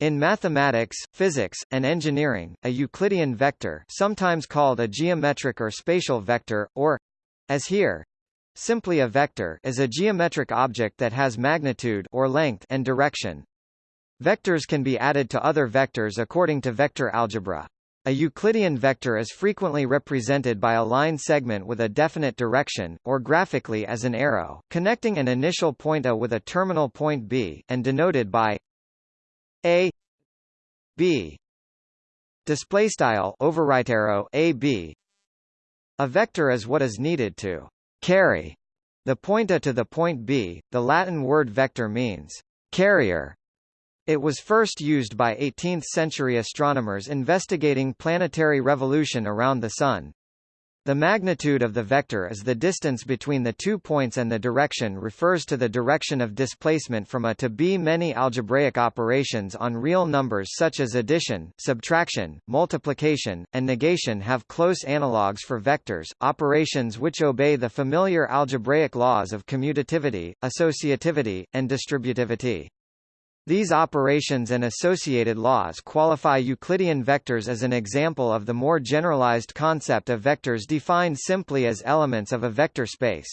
In mathematics, physics, and engineering, a Euclidean vector sometimes called a geometric or spatial vector, or, as here, simply a vector is a geometric object that has magnitude or length and direction. Vectors can be added to other vectors according to vector algebra. A Euclidean vector is frequently represented by a line segment with a definite direction, or graphically as an arrow, connecting an initial point A with a terminal point B, and denoted by a b. Display style overwrite arrow a b. A vector is what is needed to carry the point A to the point B. The Latin word vector means carrier. It was first used by 18th-century astronomers investigating planetary revolution around the Sun. The magnitude of the vector is the distance between the two points and the direction refers to the direction of displacement from A to B. Many algebraic operations on real numbers such as addition, subtraction, multiplication, and negation have close analogues for vectors, operations which obey the familiar algebraic laws of commutativity, associativity, and distributivity. These operations and associated laws qualify Euclidean vectors as an example of the more generalized concept of vectors defined simply as elements of a vector space.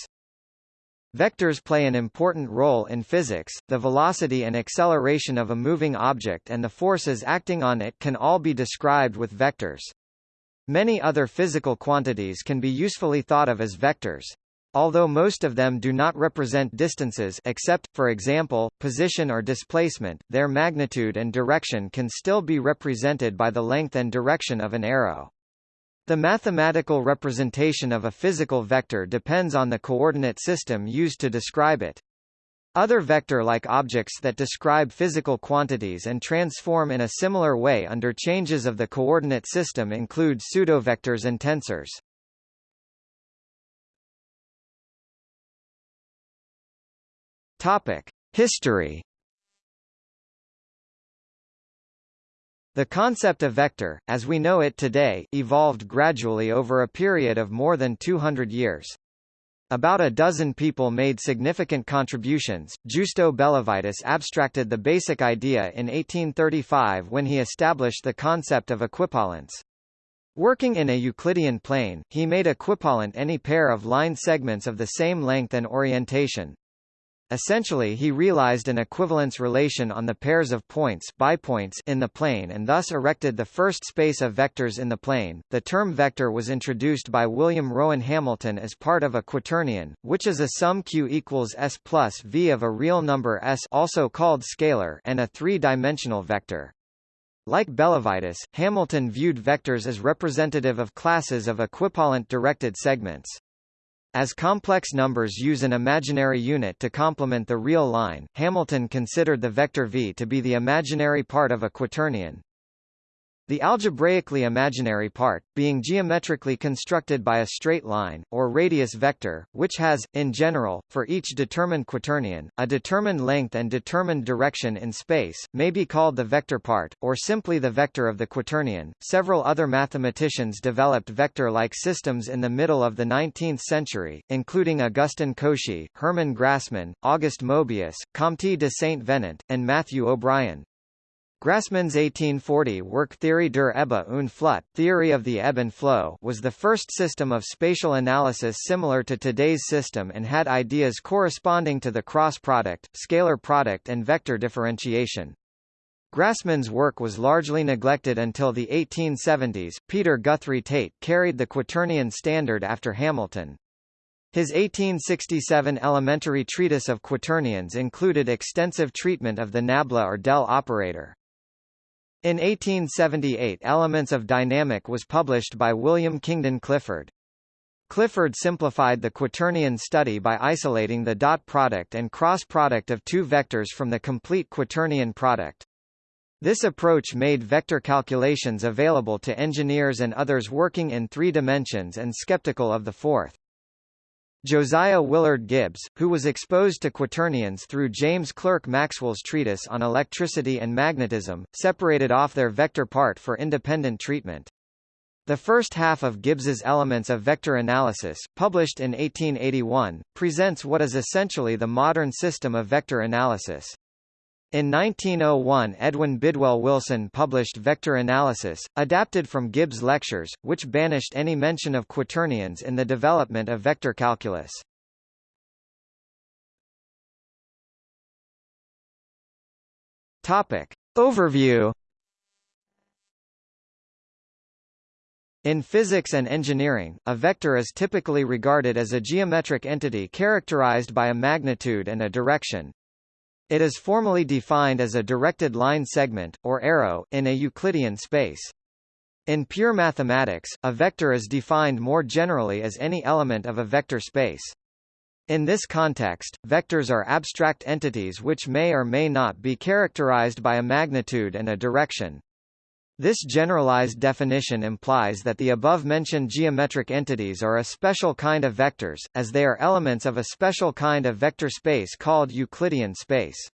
Vectors play an important role in physics, the velocity and acceleration of a moving object and the forces acting on it can all be described with vectors. Many other physical quantities can be usefully thought of as vectors. Although most of them do not represent distances except, for example, position or displacement, their magnitude and direction can still be represented by the length and direction of an arrow. The mathematical representation of a physical vector depends on the coordinate system used to describe it. Other vector-like objects that describe physical quantities and transform in a similar way under changes of the coordinate system include pseudovectors and tensors. Topic: History. The concept of vector, as we know it today, evolved gradually over a period of more than 200 years. About a dozen people made significant contributions. Giusto Bellavitis abstracted the basic idea in 1835 when he established the concept of equipollence. Working in a Euclidean plane, he made equipollent any pair of line segments of the same length and orientation. Essentially he realized an equivalence relation on the pairs of points bipoints in the plane and thus erected the first space of vectors in the plane. The term vector was introduced by William Rowan Hamilton as part of a quaternion, which is a sum q equals s plus v of a real number s also called scalar and a three-dimensional vector. Like Bellavitis, Hamilton viewed vectors as representative of classes of equipollent directed segments. As complex numbers use an imaginary unit to complement the real line, Hamilton considered the vector v to be the imaginary part of a quaternion. The algebraically imaginary part, being geometrically constructed by a straight line, or radius vector, which has, in general, for each determined quaternion, a determined length and determined direction in space, may be called the vector part, or simply the vector of the quaternion. Several other mathematicians developed vector-like systems in the middle of the 19th century, including Augustin Cauchy, Hermann Grassmann, Auguste Mobius, Comte de Saint-Venant, and Matthew O'Brien. Grassmann's 1840 work Theorie der Ebbe und Flut Theory of the Ebb and Flow was the first system of spatial analysis similar to today's system and had ideas corresponding to the cross product, scalar product and vector differentiation. Grassmann's work was largely neglected until the 1870s. Peter Guthrie Tait carried the quaternion standard after Hamilton. His 1867 elementary treatise of quaternions included extensive treatment of the nabla or del operator. In 1878 Elements of Dynamic was published by William Kingdon Clifford. Clifford simplified the quaternion study by isolating the dot product and cross product of two vectors from the complete quaternion product. This approach made vector calculations available to engineers and others working in three dimensions and skeptical of the fourth. Josiah Willard Gibbs, who was exposed to quaternions through James Clerk Maxwell's treatise on electricity and magnetism, separated off their vector part for independent treatment. The first half of Gibbs's Elements of Vector Analysis, published in 1881, presents what is essentially the modern system of vector analysis. In 1901 Edwin Bidwell Wilson published Vector Analysis, adapted from Gibbs' lectures, which banished any mention of quaternions in the development of vector calculus. Topic. Overview In physics and engineering, a vector is typically regarded as a geometric entity characterized by a magnitude and a direction. It is formally defined as a directed line segment, or arrow, in a Euclidean space. In pure mathematics, a vector is defined more generally as any element of a vector space. In this context, vectors are abstract entities which may or may not be characterized by a magnitude and a direction. This generalized definition implies that the above-mentioned geometric entities are a special kind of vectors, as they are elements of a special kind of vector space called Euclidean space.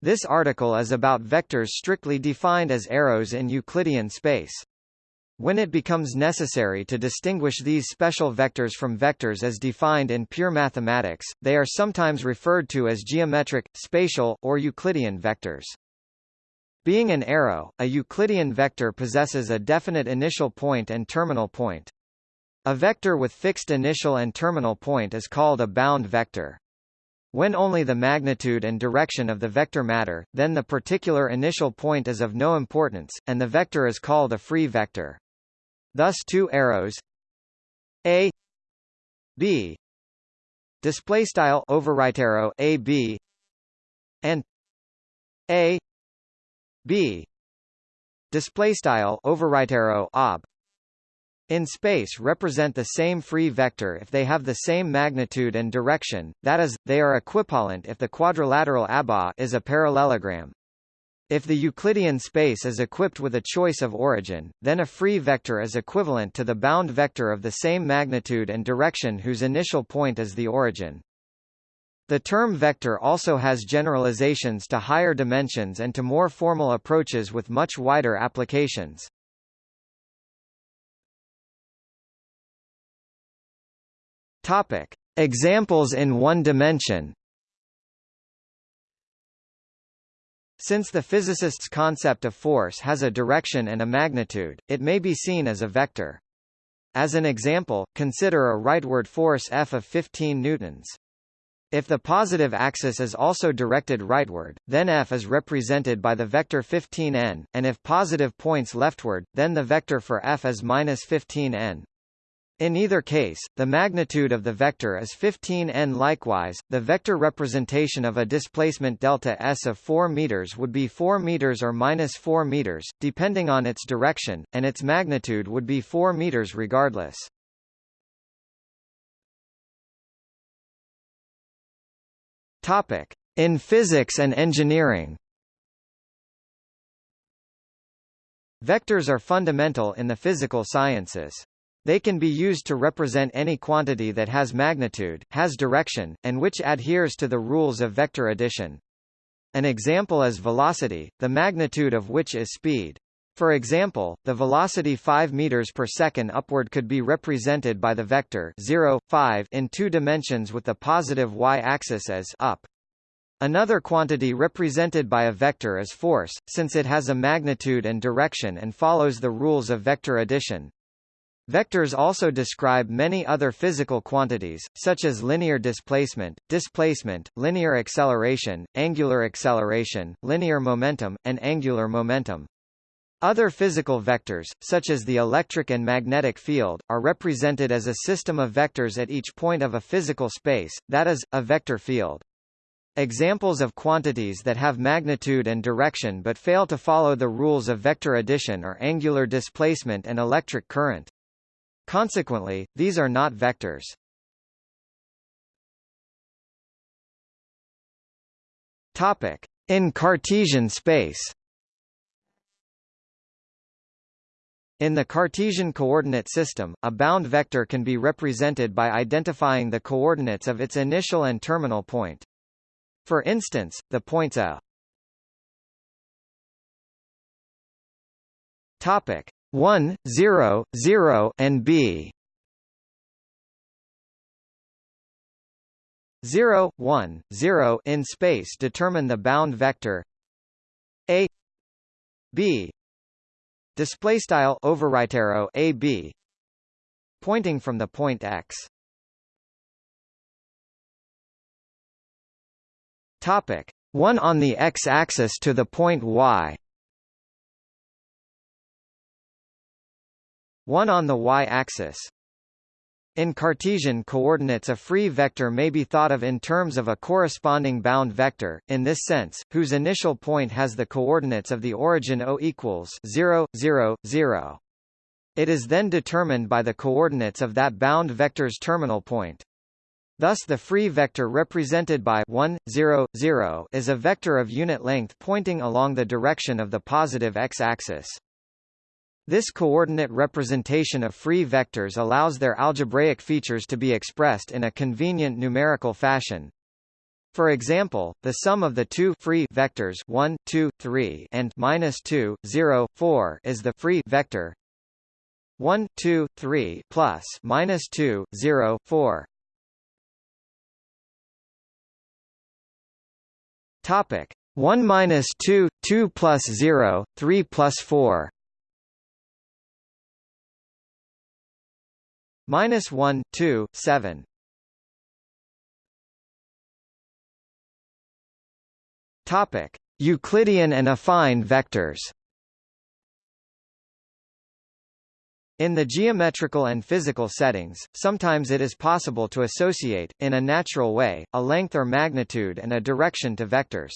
This article is about vectors strictly defined as arrows in Euclidean space. When it becomes necessary to distinguish these special vectors from vectors as defined in pure mathematics, they are sometimes referred to as geometric, spatial, or Euclidean vectors. Being an arrow, a Euclidean vector possesses a definite initial point and terminal point. A vector with fixed initial and terminal point is called a bound vector. When only the magnitude and direction of the vector matter, then the particular initial point is of no importance, and the vector is called a free vector. Thus two arrows a b display style overwrite arrow a b and a b display style overwrite arrow ob in space represent the same free vector if they have the same magnitude and direction, that is, they are equipollent if the quadrilateral ABA is a parallelogram. If the Euclidean space is equipped with a choice of origin, then a free vector is equivalent to the bound vector of the same magnitude and direction whose initial point is the origin. The term vector also has generalizations to higher dimensions and to more formal approaches with much wider applications. Topic: Examples in one dimension. Since the physicist's concept of force has a direction and a magnitude, it may be seen as a vector. As an example, consider a rightward force F of 15 newtons. If the positive axis is also directed rightward, then F is represented by the vector 15n, and if positive points leftward, then the vector for F is minus 15n. In either case, the magnitude of the vector is 15n. Likewise, the vector representation of a displacement delta s of 4 meters would be 4 meters or minus 4 meters, depending on its direction, and its magnitude would be 4 meters regardless. Topic: In physics and engineering. Vectors are fundamental in the physical sciences. They can be used to represent any quantity that has magnitude, has direction, and which adheres to the rules of vector addition. An example is velocity, the magnitude of which is speed. For example, the velocity 5 meters per second upward could be represented by the vector 0, 5 in two dimensions with the positive y-axis as up. Another quantity represented by a vector is force, since it has a magnitude and direction and follows the rules of vector addition. Vectors also describe many other physical quantities, such as linear displacement, displacement, linear acceleration, angular acceleration, linear momentum, and angular momentum. Other physical vectors, such as the electric and magnetic field, are represented as a system of vectors at each point of a physical space, that is, a vector field. Examples of quantities that have magnitude and direction but fail to follow the rules of vector addition are angular displacement and electric current. Consequently, these are not vectors. Topic: In Cartesian space. In the Cartesian coordinate system, a bound vector can be represented by identifying the coordinates of its initial and terminal point. For instance, the points a. Topic. 1, 0, 0 and b. 0, 1, 0 in space determine the bound vector a. B display style overwrite arrow a b. Pointing from the point x. Topic. 1 on the x-axis to the point y. 1 on the y-axis in Cartesian coordinates a free vector may be thought of in terms of a corresponding bound vector, in this sense, whose initial point has the coordinates of the origin O equals 0, 0, 0. It is then determined by the coordinates of that bound vector's terminal point. Thus the free vector represented by 1, 0, 0 is a vector of unit length pointing along the direction of the positive x-axis. This coordinate representation of free vectors allows their algebraic features to be expressed in a convenient numerical fashion. For example, the sum of the two free vectors 1, 2, 3 and minus 2, 0, 4 is the free vector 1, 2, 3 plus minus 2, 0, 4. Topic 1 minus 2, 2 plus 0, 3 plus 4 minus 1 2 7 topic Euclidean and affine vectors In the geometrical and physical settings, sometimes it is possible to associate, in a natural way, a length or magnitude and a direction to vectors.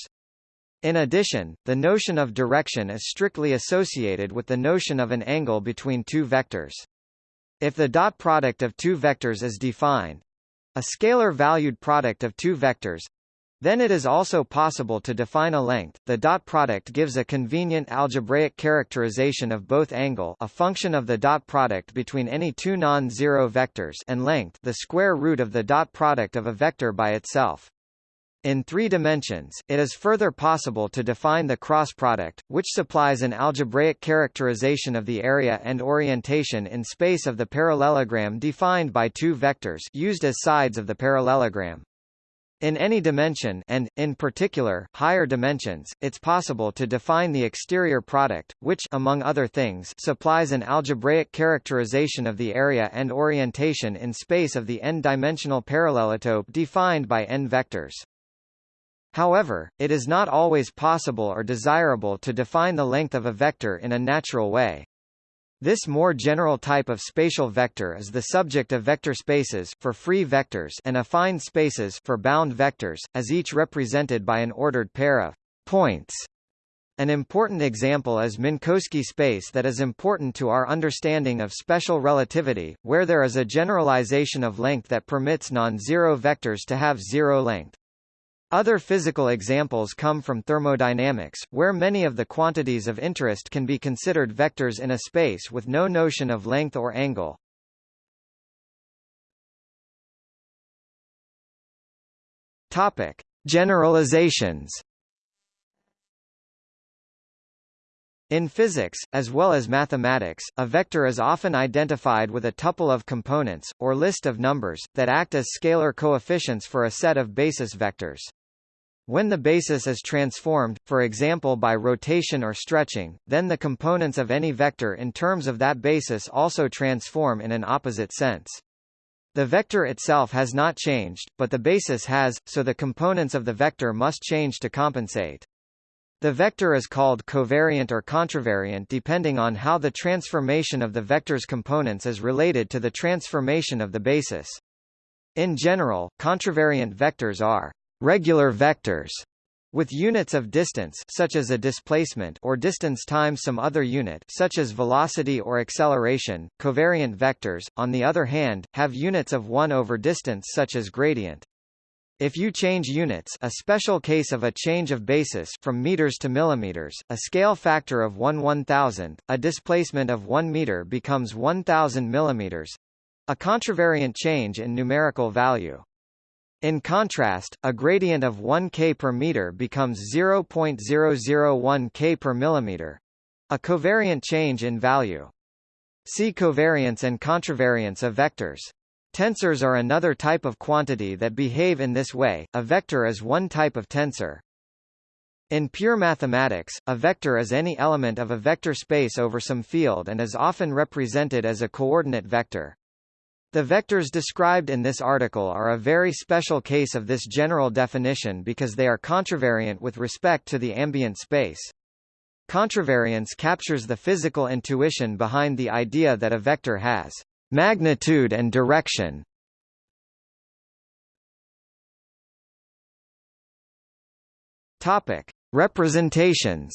In addition, the notion of direction is strictly associated with the notion of an angle between two vectors. If the dot product of two vectors is defined a scalar valued product of two vectors then it is also possible to define a length. The dot product gives a convenient algebraic characterization of both angle, a function of the dot product between any two non-zero vectors, and length, the square root of the dot product of a vector by itself. In three dimensions, it is further possible to define the cross product, which supplies an algebraic characterization of the area and orientation in space of the parallelogram defined by two vectors used as sides of the parallelogram. In any dimension and, in particular, higher dimensions, it's possible to define the exterior product, which among other things supplies an algebraic characterization of the area and orientation in space of the n-dimensional parallelotope defined by n vectors. However, it is not always possible or desirable to define the length of a vector in a natural way. This more general type of spatial vector is the subject of vector spaces for free vectors and affine spaces for bound vectors, as each represented by an ordered pair of points. An important example is Minkowski space that is important to our understanding of special relativity, where there is a generalization of length that permits non-zero vectors to have zero length. Other physical examples come from thermodynamics, where many of the quantities of interest can be considered vectors in a space with no notion of length or angle. Topic: Generalizations. In physics, as well as mathematics, a vector is often identified with a tuple of components, or list of numbers, that act as scalar coefficients for a set of basis vectors. When the basis is transformed, for example by rotation or stretching, then the components of any vector in terms of that basis also transform in an opposite sense. The vector itself has not changed, but the basis has, so the components of the vector must change to compensate. The vector is called covariant or contravariant depending on how the transformation of the vector's components is related to the transformation of the basis. In general, contravariant vectors are regular vectors with units of distance such as a displacement or distance times some other unit such as velocity or acceleration. Covariant vectors, on the other hand, have units of 1 over distance such as gradient. If you change units a special case of a change of basis from meters to millimeters, a scale factor of 1 1000, a displacement of 1 meter becomes 1000 millimeters, a contravariant change in numerical value. In contrast, a gradient of 1 k per meter becomes 0.001 k per millimeter. A covariant change in value. See covariance and contravariance of vectors. Tensors are another type of quantity that behave in this way. A vector is one type of tensor. In pure mathematics, a vector is any element of a vector space over some field and is often represented as a coordinate vector. The vectors described in this article are a very special case of this general definition because they are contravariant with respect to the ambient space. Contravariance captures the physical intuition behind the idea that a vector has magnitude and direction. Topic: Representations.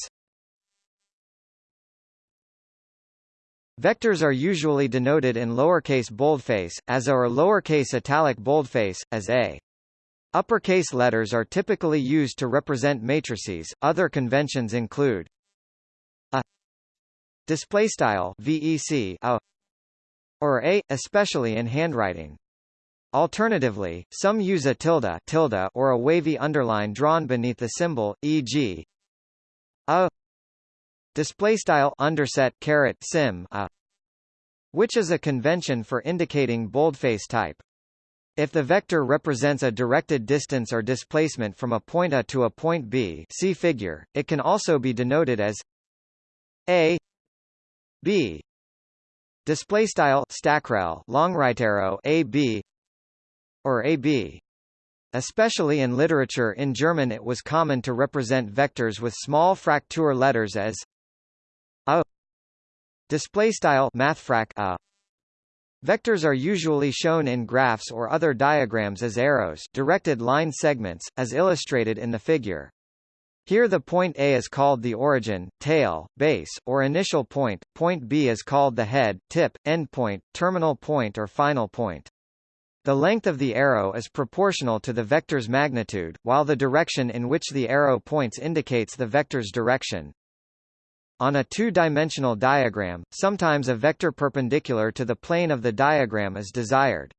Vectors are usually denoted in lowercase boldface, as a or lowercase italic boldface, as a. Uppercase letters are typically used to represent matrices. Other conventions include a display style vec a or a, especially in handwriting. Alternatively, some use a tilde, tilde or a wavy underline drawn beneath the symbol, e.g. a display style underset caret sim a which is a convention for indicating boldface type. If the vector represents a directed distance or displacement from a point A to a point B see figure, it can also be denoted as a b display style stackrel long right arrow a b or AB. Especially in literature in German it was common to represent vectors with small fraktur letters as a display style mathfrak a Vectors are usually shown in graphs or other diagrams as arrows directed line segments, as illustrated in the figure. Here the point A is called the origin, tail, base, or initial point, point B is called the head, tip, endpoint, terminal point or final point. The length of the arrow is proportional to the vector's magnitude, while the direction in which the arrow points indicates the vector's direction. On a two-dimensional diagram, sometimes a vector perpendicular to the plane of the diagram is desired.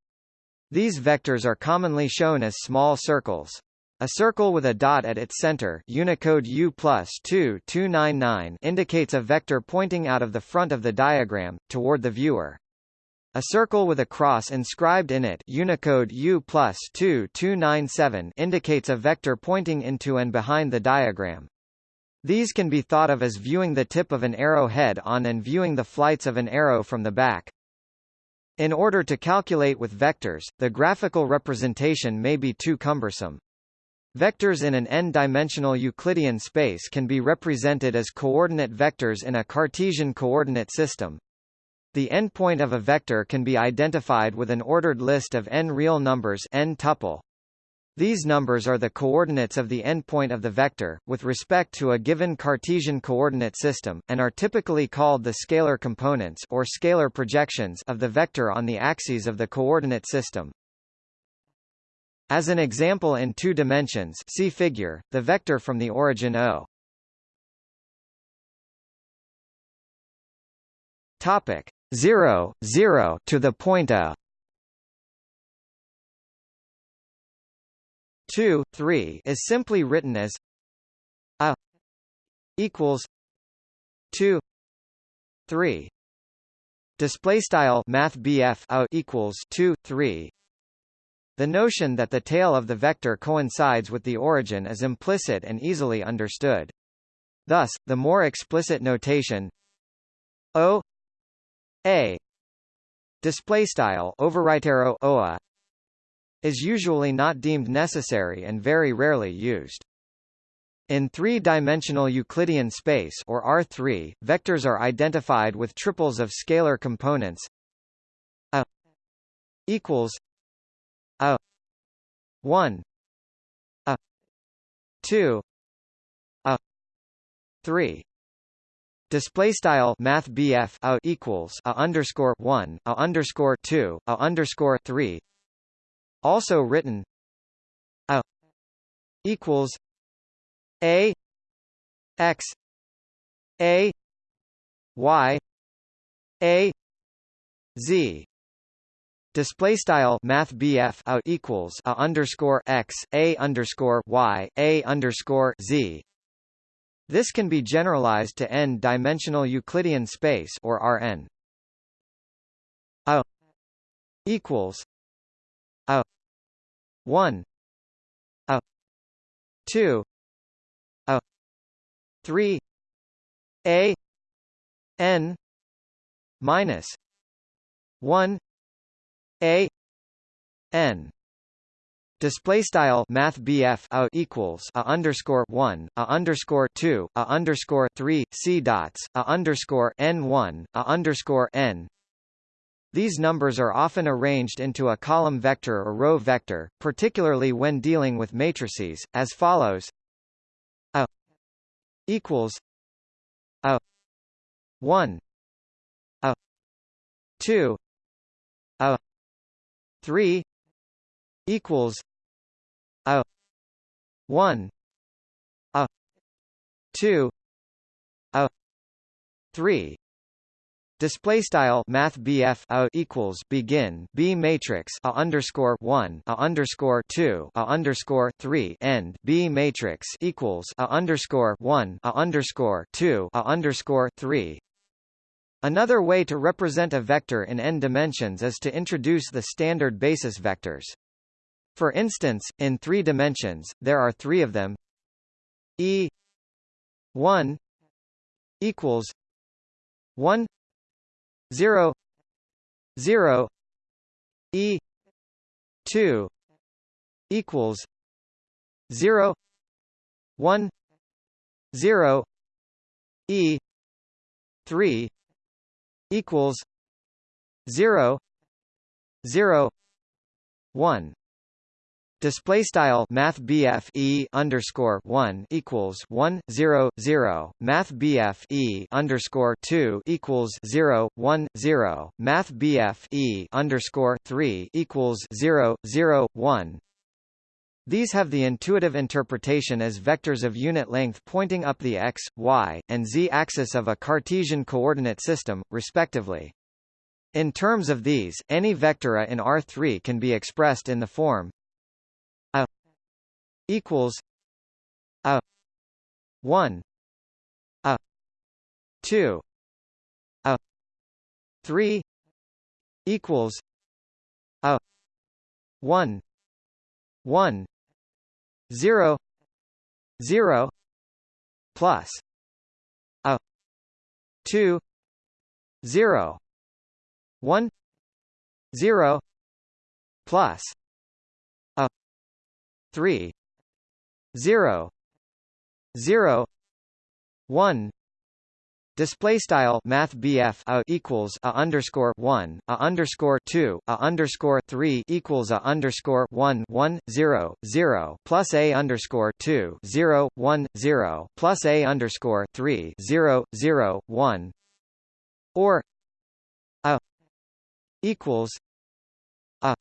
These vectors are commonly shown as small circles. A circle with a dot at its center Unicode U plus 2 indicates a vector pointing out of the front of the diagram, toward the viewer. A circle with a cross inscribed in it Unicode U plus 2297 indicates a vector pointing into and behind the diagram. These can be thought of as viewing the tip of an arrow head on and viewing the flights of an arrow from the back. In order to calculate with vectors, the graphical representation may be too cumbersome. Vectors in an n-dimensional Euclidean space can be represented as coordinate vectors in a Cartesian coordinate system. The endpoint of a vector can be identified with an ordered list of n real numbers n tuple. These numbers are the coordinates of the endpoint of the vector, with respect to a given Cartesian coordinate system, and are typically called the scalar components or scalar projections of the vector on the axes of the coordinate system. As an example in two dimensions see figure, the vector from the origin O. Topic 0, 0 to the point a 2, 3 is simply written as a equals 2 3 display style math a equals 2 3 the notion that the tail of the vector coincides with the origin is implicit and easily understood. Thus the more explicit notation o a display style overwrite arrow oa is usually not deemed necessary and very rarely used. In three-dimensional Euclidean space or R3, vectors are identified with triples of scalar components a equals a 1 a 2 a 3 Display style Math BF a equals a underscore one a underscore two a underscore three. Also written a equals a x a y a z Display style Math BF a equals a underscore x a underscore y a underscore z this can be generalized to n-dimensional Euclidean space or Rn. A equals a 1 a 2 a 3 a n minus 1 a n. Display style Math BF a equals a underscore one a underscore two a underscore three C dots a underscore N one a underscore N these numbers are often arranged into a column vector or row vector, particularly when dealing with matrices, as follows: a equals a 1 a 2 a 3 equals a 1 a 2 a 3 Display style Math BF equals begin B matrix a underscore one a underscore two a underscore three end B matrix equals a underscore one a underscore two a underscore three Another way to represent a vector in n dimensions is to introduce the standard basis vectors. For instance, in three dimensions, there are three of them. E 1 equals 1 0 0 e 2 equals 0 1 0 e 3 equals 0 0 1 Display style Math E underscore one equals one zero zero. Math E underscore two equals zero one zero. Math E underscore three equals zero zero one. These have the intuitive interpretation as vectors of unit length pointing up the x, y, and z axis of a Cartesian coordinate system, respectively. In terms of these, any vector A in R3 can be expressed in the form equals a 1 a 2 a 3 equals a 1 1 0 0 plus a 2 0 1 0 plus a 3 0 0 1 Display style Math a equals a underscore one a underscore two a underscore three equals a underscore one one zero zero plus a underscore two zero one zero plus a underscore three zero zero one. Or a equals a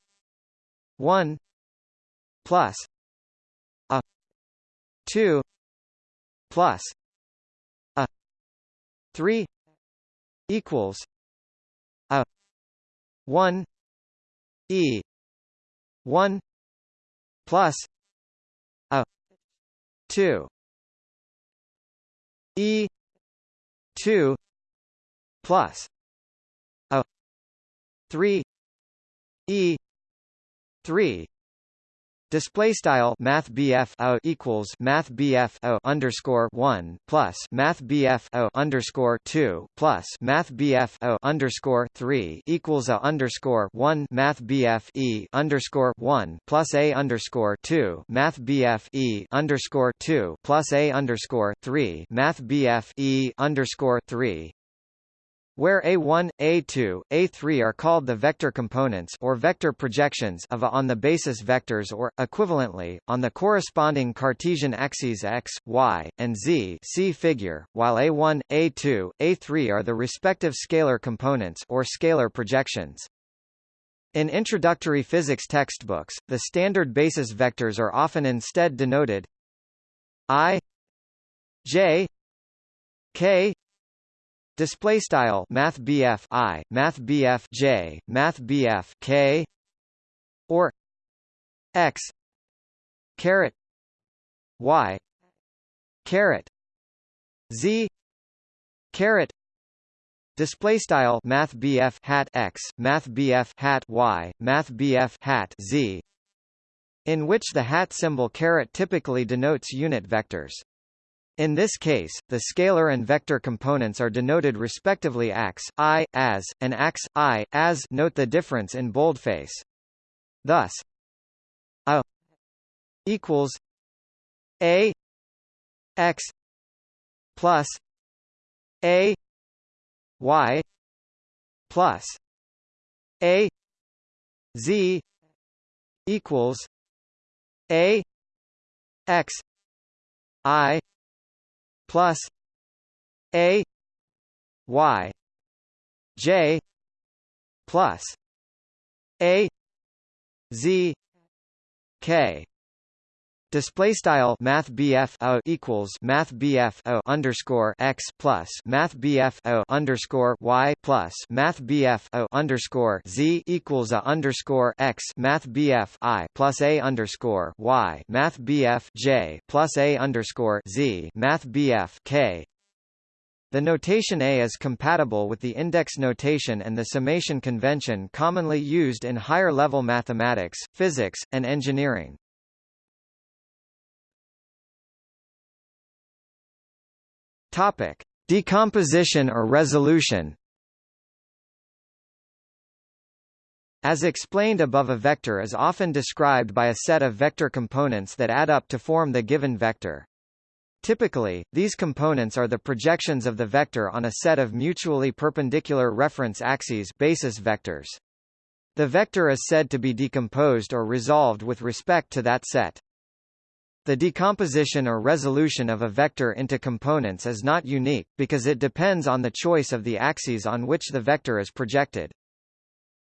one plus 2 plus a 3 equals a 1 e 1 plus a 2 e 2 plus a 3 e 3 Display style Math BF o equals Math BF o underscore one plus Math BF o underscore two plus Math BF o underscore three equals a underscore one Math BF E underscore one plus a underscore two Math BF E underscore two plus a underscore three Math BF E underscore three where A1, A2, A3 are called the vector components or vector projections of A on the basis vectors or, equivalently, on the corresponding Cartesian axes x, y, and z see figure, while A1, A2, A3 are the respective scalar components or scalar projections. In introductory physics textbooks, the standard basis vectors are often instead denoted i j k Display style Math BF I, Math BF J, Math BF K, or X caret Y caret Z caret display style math BF hat X math BF hat Y math BF hat Z in which the hat symbol caret typically denotes unit vectors. In this case, the scalar and vector components are denoted respectively ax, i, as, and ax, i, as note the difference in boldface. Thus, a equals a x plus a y plus a z equals a x i plus a y j plus a z k Display style Math BF o equals Math BF o underscore x plus Math BF o underscore y plus Math BF o underscore z equals a underscore x Math BF i plus a underscore y Math BF j plus a underscore z Math BF k the notation A is compatible with the index notation and the summation convention commonly used in higher-level mathematics, physics, and engineering. Topic: Decomposition or resolution. As explained above a vector is often described by a set of vector components that add up to form the given vector. Typically, these components are the projections of the vector on a set of mutually perpendicular reference axes basis vectors. The vector is said to be decomposed or resolved with respect to that set. The decomposition or resolution of a vector into components is not unique, because it depends on the choice of the axes on which the vector is projected.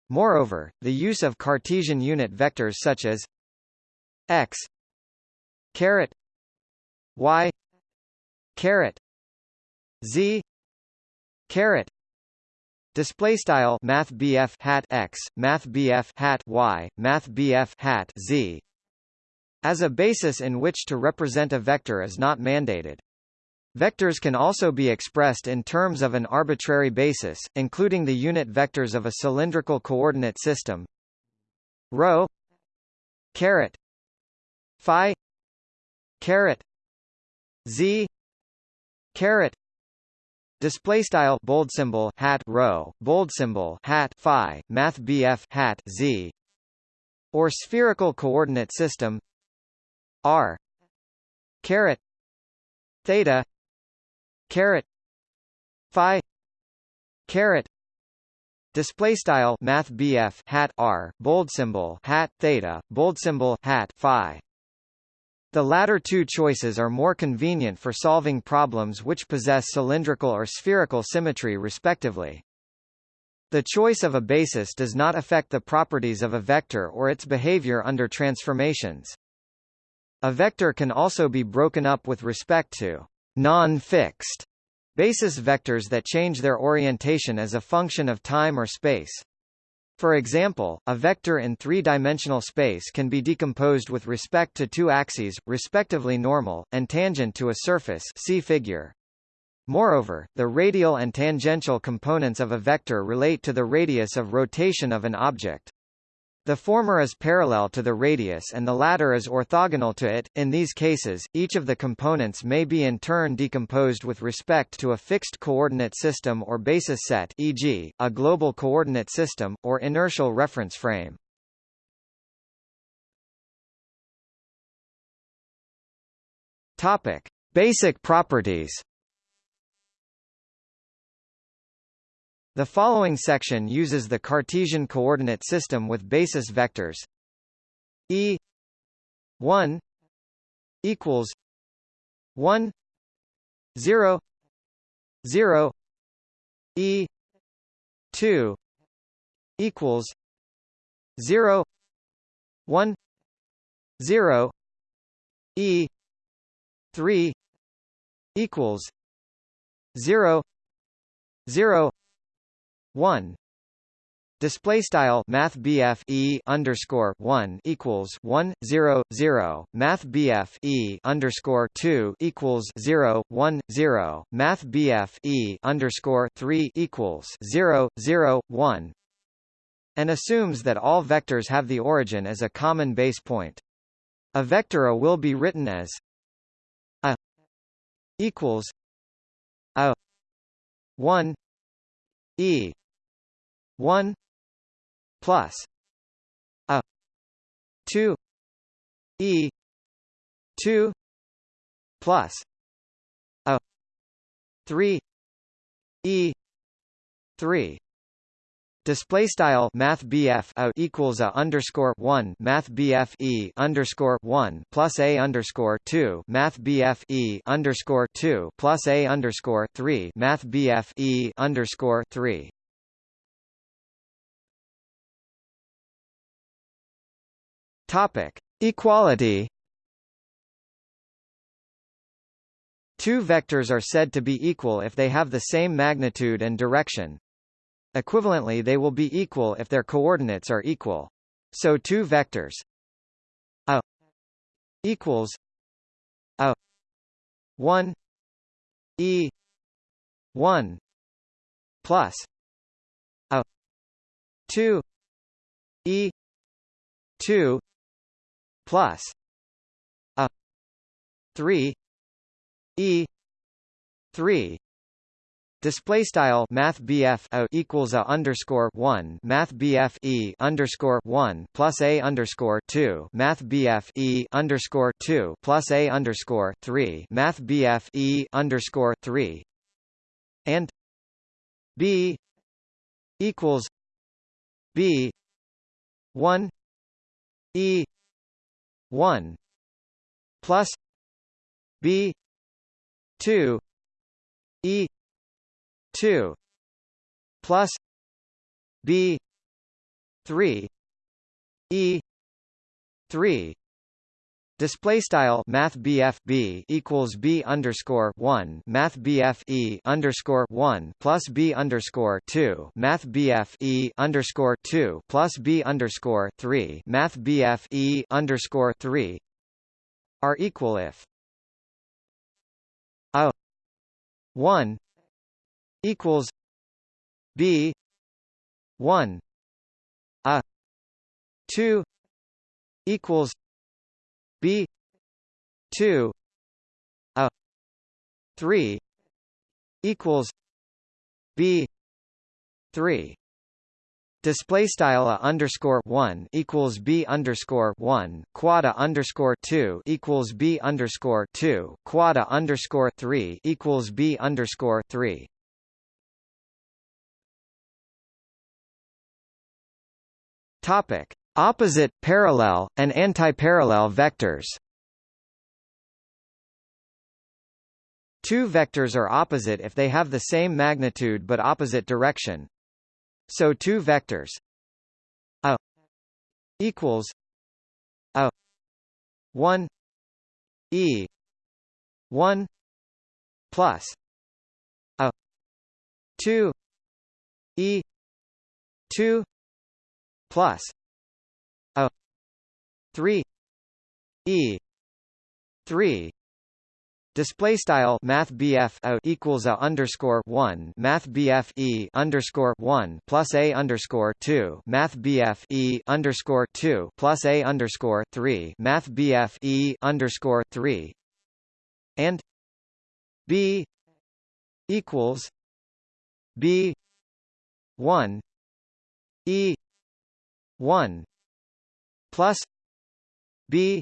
Moreover, the use of Cartesian unit vectors such as x caret y caret z caret display style math hat x math hat y math hat z as a basis in which to represent a vector is not mandated. Vectors can also be expressed in terms of an arbitrary basis, including the unit vectors of a cylindrical coordinate system rho caret phi caret z caret display style bold symbol hat rho bold symbol hat phi math bf hat z or spherical coordinate system r caret theta caret phi caret display style math BF hat r bold symbol hat theta bold symbol hat phi the latter two choices are more convenient for solving problems which possess cylindrical or spherical symmetry respectively. The choice of a basis does not affect the properties of a vector or its behavior under transformations. A vector can also be broken up with respect to non-fixed basis vectors that change their orientation as a function of time or space. For example, a vector in three-dimensional space can be decomposed with respect to two axes, respectively normal, and tangent to a surface see figure. Moreover, the radial and tangential components of a vector relate to the radius of rotation of an object. The former is parallel to the radius and the latter is orthogonal to it. In these cases, each of the components may be in turn decomposed with respect to a fixed coordinate system or basis set e.g., a global coordinate system, or inertial reference frame. Topic. Basic properties The following section uses the Cartesian coordinate system with basis vectors. E 1 equals 1 0 0 E 2 equals 0 1 0 E 3 equals 0 0 1 Display style Math E underscore one equals one zero zero. Math E underscore two equals zero one zero. Math E underscore three equals zero zero one. And assumes that all vectors have the origin as a common base point. A vector A will be written as A equals A one E one plus a 2 e 2 plus a 3 e 3 Display style Math a equals a underscore one Math E underscore one plus a underscore two Math E underscore two plus a underscore three Math E underscore three Topic: Equality. Two vectors are said to be equal if they have the same magnitude and direction. Equivalently they will be equal if their coordinates are equal. So two vectors a equals a 1 e 1 plus a 2 e 2 plus a 3 e 3 Display style Math BF equals a underscore one Math BF E underscore one plus a underscore two Math BF E underscore two plus a underscore three Math BF E underscore three and B equals B one E 1 plus b 2 e 2 plus b 3 e 3 Display style Math BF B equals B underscore one Math BF E underscore one plus B underscore two Math BF E underscore two plus B underscore three Math BF E underscore three are equal if A one equals B one A two equals B two a three equals B three Display style a underscore one equals b underscore one quad a underscore two equals b underscore two quad a underscore three equals b underscore three. Topic: Opposite, parallel, and antiparallel vectors Two vectors are opposite if they have the same magnitude but opposite direction. So two vectors a equals a 1 e 1 plus a 2 e 2 plus 3 e 3 Display style Math BF equals a underscore one Math BF E underscore one plus a underscore two Math BF E underscore two plus a underscore three Math BF E underscore three and B equals B one E one plus B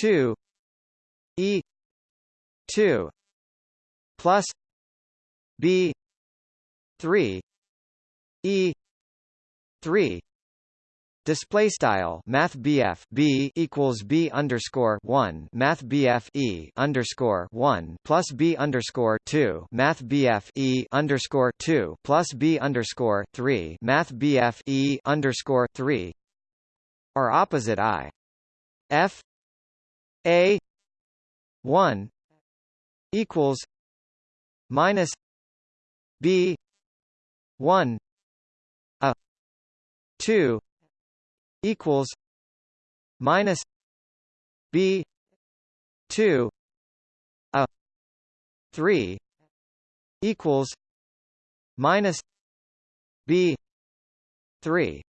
two E two plus B three E three Display style Math BF B equals B underscore one Math BF E underscore one plus B underscore two Math BF E underscore two plus B underscore three Math BF E underscore three are opposite I F A one equals minus B one a 2 equals minus b 2 a 3 equals minus b 3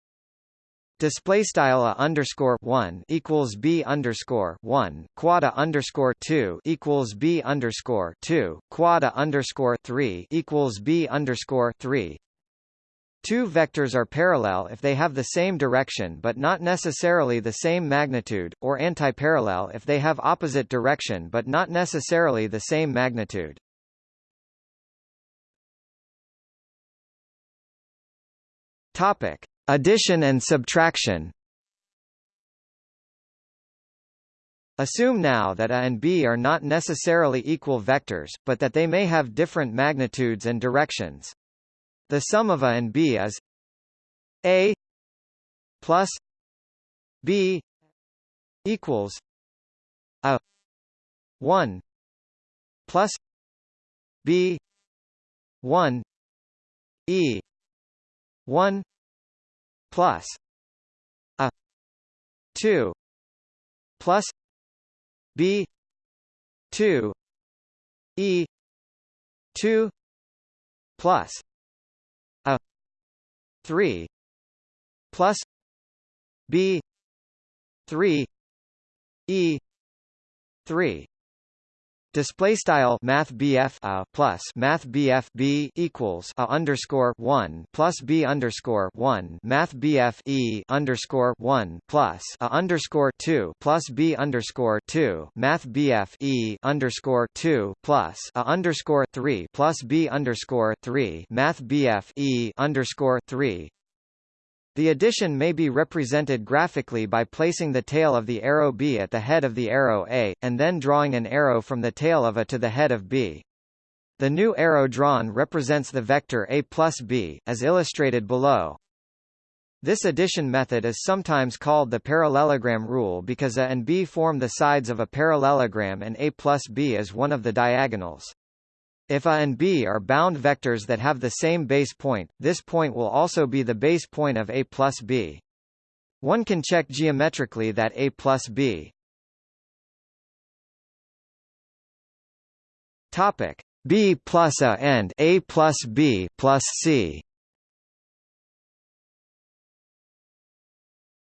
Display style a underscore one equals b underscore one quad a underscore two equals b underscore two quad a underscore three equals b underscore three. Two vectors are parallel if they have the same direction but not necessarily the same magnitude, or antiparallel if they have opposite direction but not necessarily the same magnitude. Topic: Addition and subtraction. Assume now that A and B are not necessarily equal vectors, but that they may have different magnitudes and directions. The sum of A and B is A plus B equals A 1 plus B 1 E 1 plus a 2 plus b 2 e 2 plus a 3 plus b 3 e 3 Display style Math BF a plus Math BF B equals a underscore one plus B underscore one Math BF E underscore one plus a underscore two plus B underscore two Math BF E underscore two plus a underscore three plus B underscore three Math BF E underscore three the addition may be represented graphically by placing the tail of the arrow B at the head of the arrow A, and then drawing an arrow from the tail of A to the head of B. The new arrow drawn represents the vector A plus B, as illustrated below. This addition method is sometimes called the parallelogram rule because A and B form the sides of a parallelogram and A plus B is one of the diagonals. If A and B are bound vectors that have the same base point, this point will also be the base point of A plus B. One can check geometrically that A plus B. Topic. B plus A and A plus B plus C.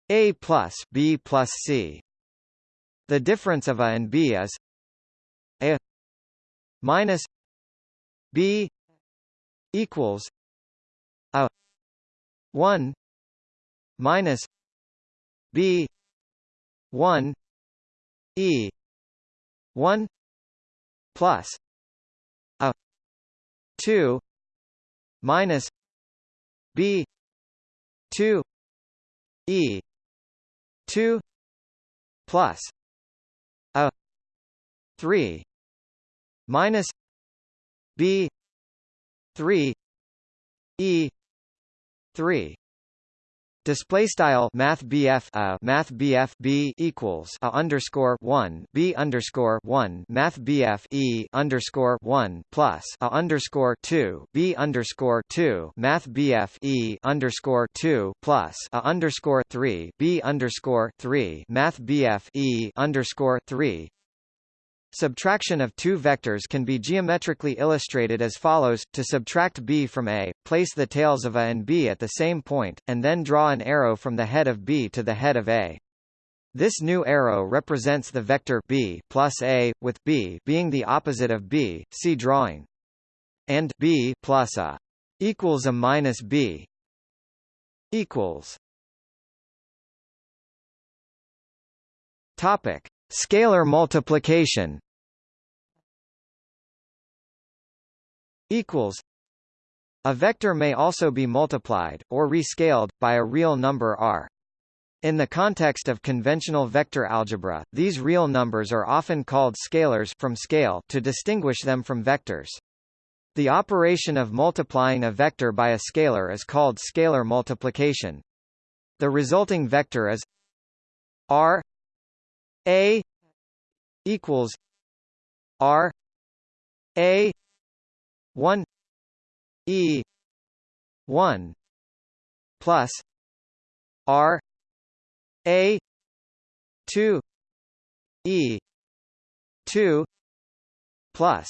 A plus B plus C. The difference of A and B is A minus B equals a one minus B one E one plus a two minus B two E two plus a three minus B three E three. Display style Math BF a uh, Math BF B equals a underscore one B underscore one Math BF E underscore one plus a underscore two B underscore two Math BF E underscore two plus a underscore three B underscore three Math BF E underscore three Subtraction of two vectors can be geometrically illustrated as follows, to subtract b from a, place the tails of a and b at the same point, and then draw an arrow from the head of b to the head of a. This new arrow represents the vector b plus a, with b being the opposite of b, see drawing. And b plus a equals a minus b equals Topic. Scalar multiplication equals a vector may also be multiplied, or rescaled, by a real number r. In the context of conventional vector algebra, these real numbers are often called scalars from scale to distinguish them from vectors. The operation of multiplying a vector by a scalar is called scalar multiplication. The resulting vector is r a equals R A one E one plus r a 2 e 2 plus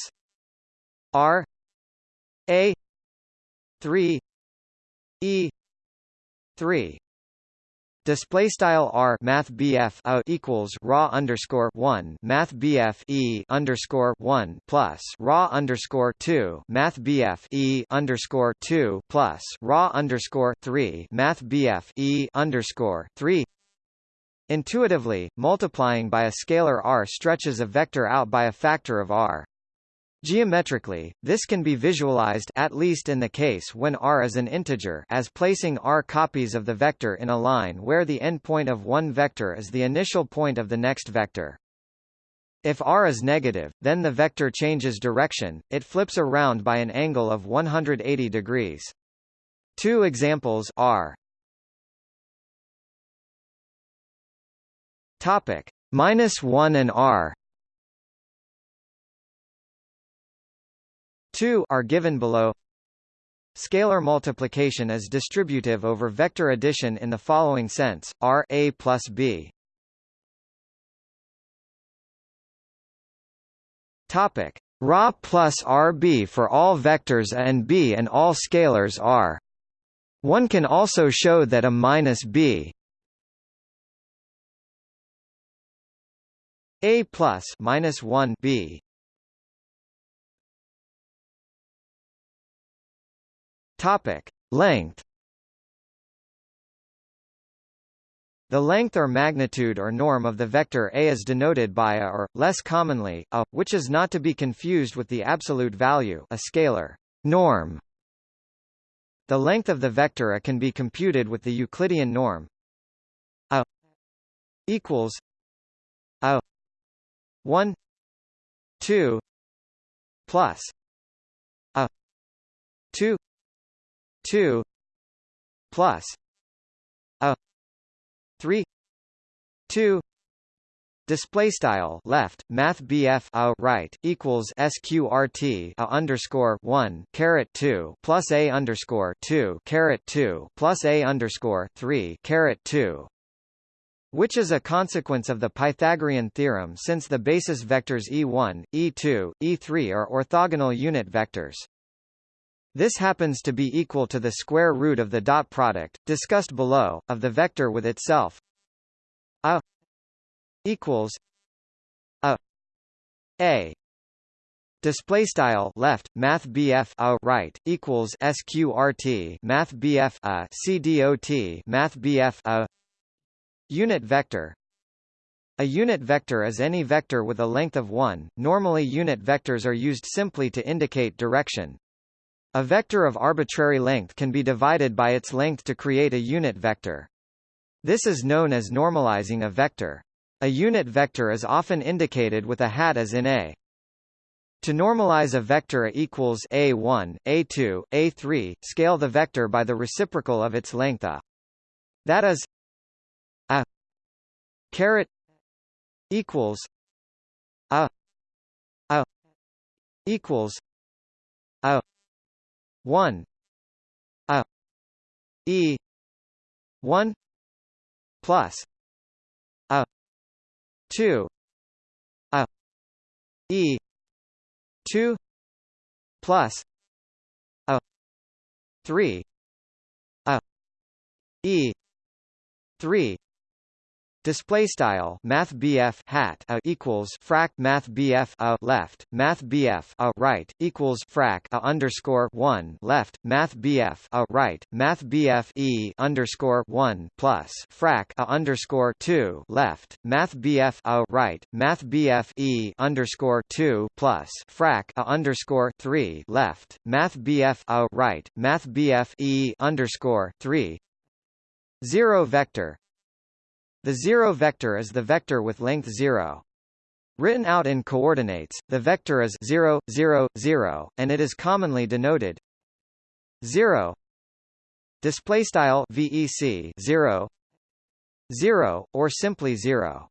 r a 3 e 3 Display style R Math BF a equals raw underscore one Math E underscore one plus raw underscore two Math E underscore two plus raw underscore three Math E underscore three Intuitively, multiplying by a scalar r stretches a vector out by a factor of r. Geometrically, this can be visualized at least in the case when r is an integer as placing r copies of the vector in a line where the endpoint of one vector is the initial point of the next vector. If r is negative, then the vector changes direction, it flips around by an angle of 180 degrees. Two examples are Topic minus 1 and r 2 are given below. Scalar multiplication is distributive over vector addition in the following sense: R a plus b. Topic: Ra plus Rb for all vectors a and b and all scalars r. One can also show that a minus b a plus minus 1 b Topic: Length. The length or magnitude or norm of the vector A is denoted by a or, less commonly, a, which is not to be confused with the absolute value a scalar norm. The length of the vector A can be computed with the Euclidean norm a equals a 1 2 plus a 2 2 plus a 3 2 Display style left Math BF a right equals SQRT a underscore one caret two plus a underscore two caret two plus a underscore three caret two which is a consequence of the Pythagorean theorem since the basis vectors e1, e2, e3 are orthogonal unit vectors. This happens to be equal to the square root of the dot product, discussed below, of the vector with itself. A equals a a Display style left Math BF a right equals sqrt Math BF a cdot Math BF a unit vector a unit vector is any vector with a length of 1. Normally unit vectors are used simply to indicate direction. A vector of arbitrary length can be divided by its length to create a unit vector. This is known as normalizing a vector. A unit vector is often indicated with a hat as in A. To normalize a vector A equals A1, A2, A3, scale the vector by the reciprocal of its length A. That is A caret equals A A equals A 1 a e 1 plus a 2 a e 2 plus a 3 a e 3 Display style Math BF hat a equals frac Math BF a left Math BF a right equals frac a underscore one left Math BF a right Math BF e underscore one plus frac a underscore two left Math BF a right Math BF e underscore two plus frac a underscore three left Math BF a right Math BF e underscore three. Zero vector the zero vector is the vector with length 0. Written out in coordinates, the vector is 0, 0, 0, and it is commonly denoted 0 display style vec 0 0 or simply 0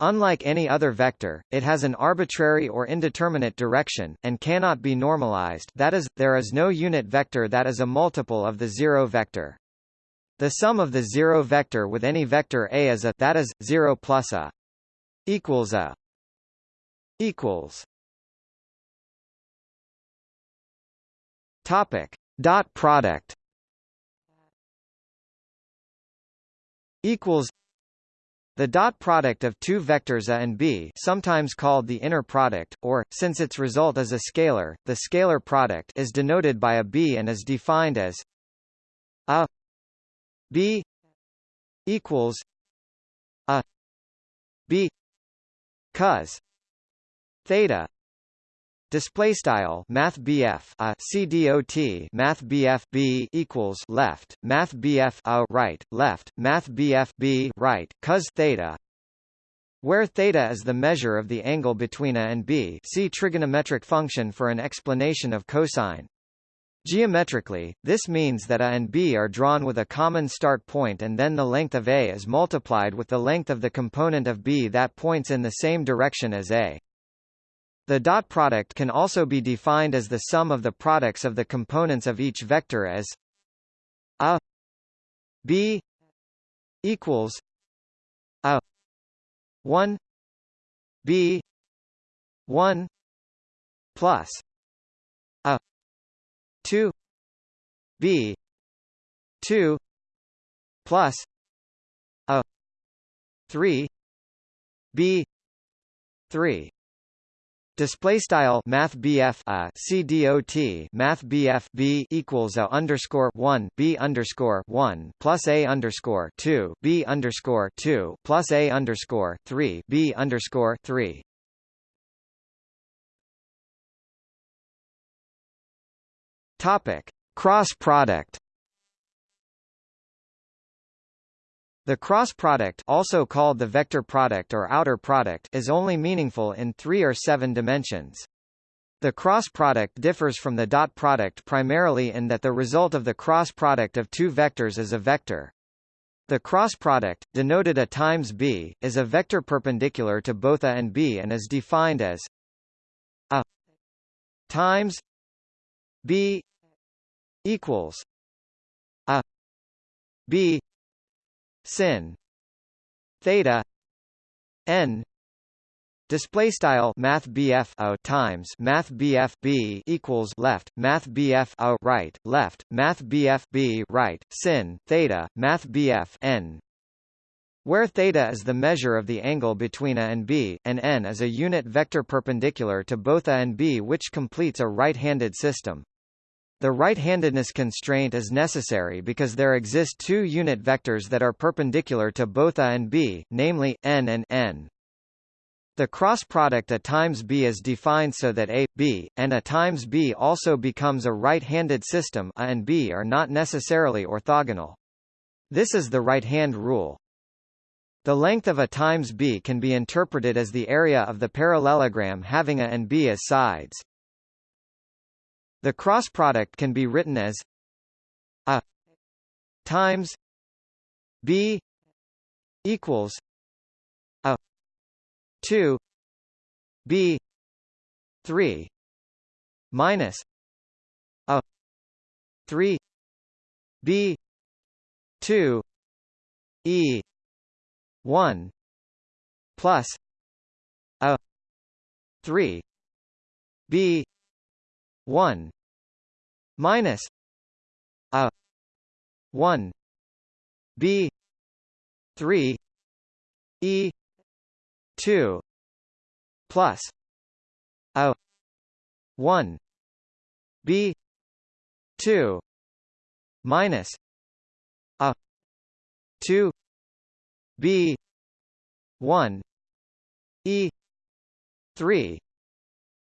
Unlike any other vector, it has an arbitrary or indeterminate direction, and cannot be normalized that is, there is no unit vector that is a multiple of the zero vector. The sum of the zero vector with any vector a is a that is 0 plus a equals a equals. Topic dot product. Equals. The dot product of two vectors a and b sometimes called the inner product, or, since its result is a scalar, the scalar product is denoted by a b and is defined as a b equals a b cos theta Display style Math BF a CDOT Math BF B equals left Math BF a right left Math BF B right cos theta where theta is the measure of the angle between a and b see trigonometric function for an explanation of cosine. Geometrically, this means that a and b are drawn with a common start point and then the length of a is multiplied with the length of the component of b that points in the same direction as a. The dot product can also be defined as the sum of the products of the components of each vector as a b equals a 1 b 1 plus 2 b. 2 plus. A. 3 b. 3 Display style Math BF a CDOT Math BF B equals a underscore one B underscore one plus A underscore two B underscore two plus A underscore three B underscore three. Topic Cross product The cross product also called the vector product or outer product is only meaningful in three or seven dimensions. The cross product differs from the dot product primarily in that the result of the cross product of two vectors is a vector. The cross product, denoted a times b, is a vector perpendicular to both a and b and is defined as a times b equals a b sin theta n display style math BF o times math BF B equals left math BF o right left math BF B right sin theta math BF n where theta is the measure of the angle between a and b, and n is a unit vector perpendicular to both a and b which completes a right-handed system. The right-handedness constraint is necessary because there exist two unit vectors that are perpendicular to both a and b, namely, n and n. The cross product a times b is defined so that a, b, and a times b also becomes a right-handed system a and b are not necessarily orthogonal. This is the right-hand rule. The length of a times b can be interpreted as the area of the parallelogram having a and b as sides. The cross product can be written as a times b equals a 2 b 3 minus a 3 b 2 e 1 plus a 3 b 1 minus a 1 b 3 e 2 plus a 1 b 2 minus a 2 b 1 e 3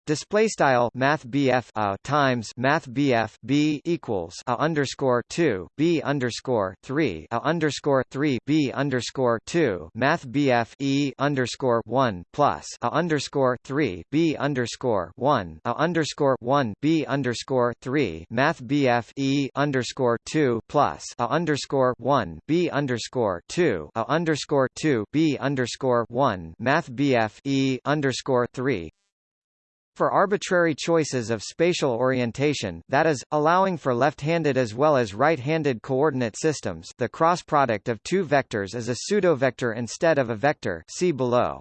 Display style Math a uh, times Math BF B equals a underscore two B underscore three a underscore three B underscore two Math BF E underscore one plus a underscore three B underscore one a underscore one B underscore three Math BF E underscore two plus a underscore one B underscore two a underscore two B underscore one Math BF E underscore three for arbitrary choices of spatial orientation that is, allowing for left-handed as well as right-handed coordinate systems the cross product of two vectors is a pseudovector instead of a vector see below.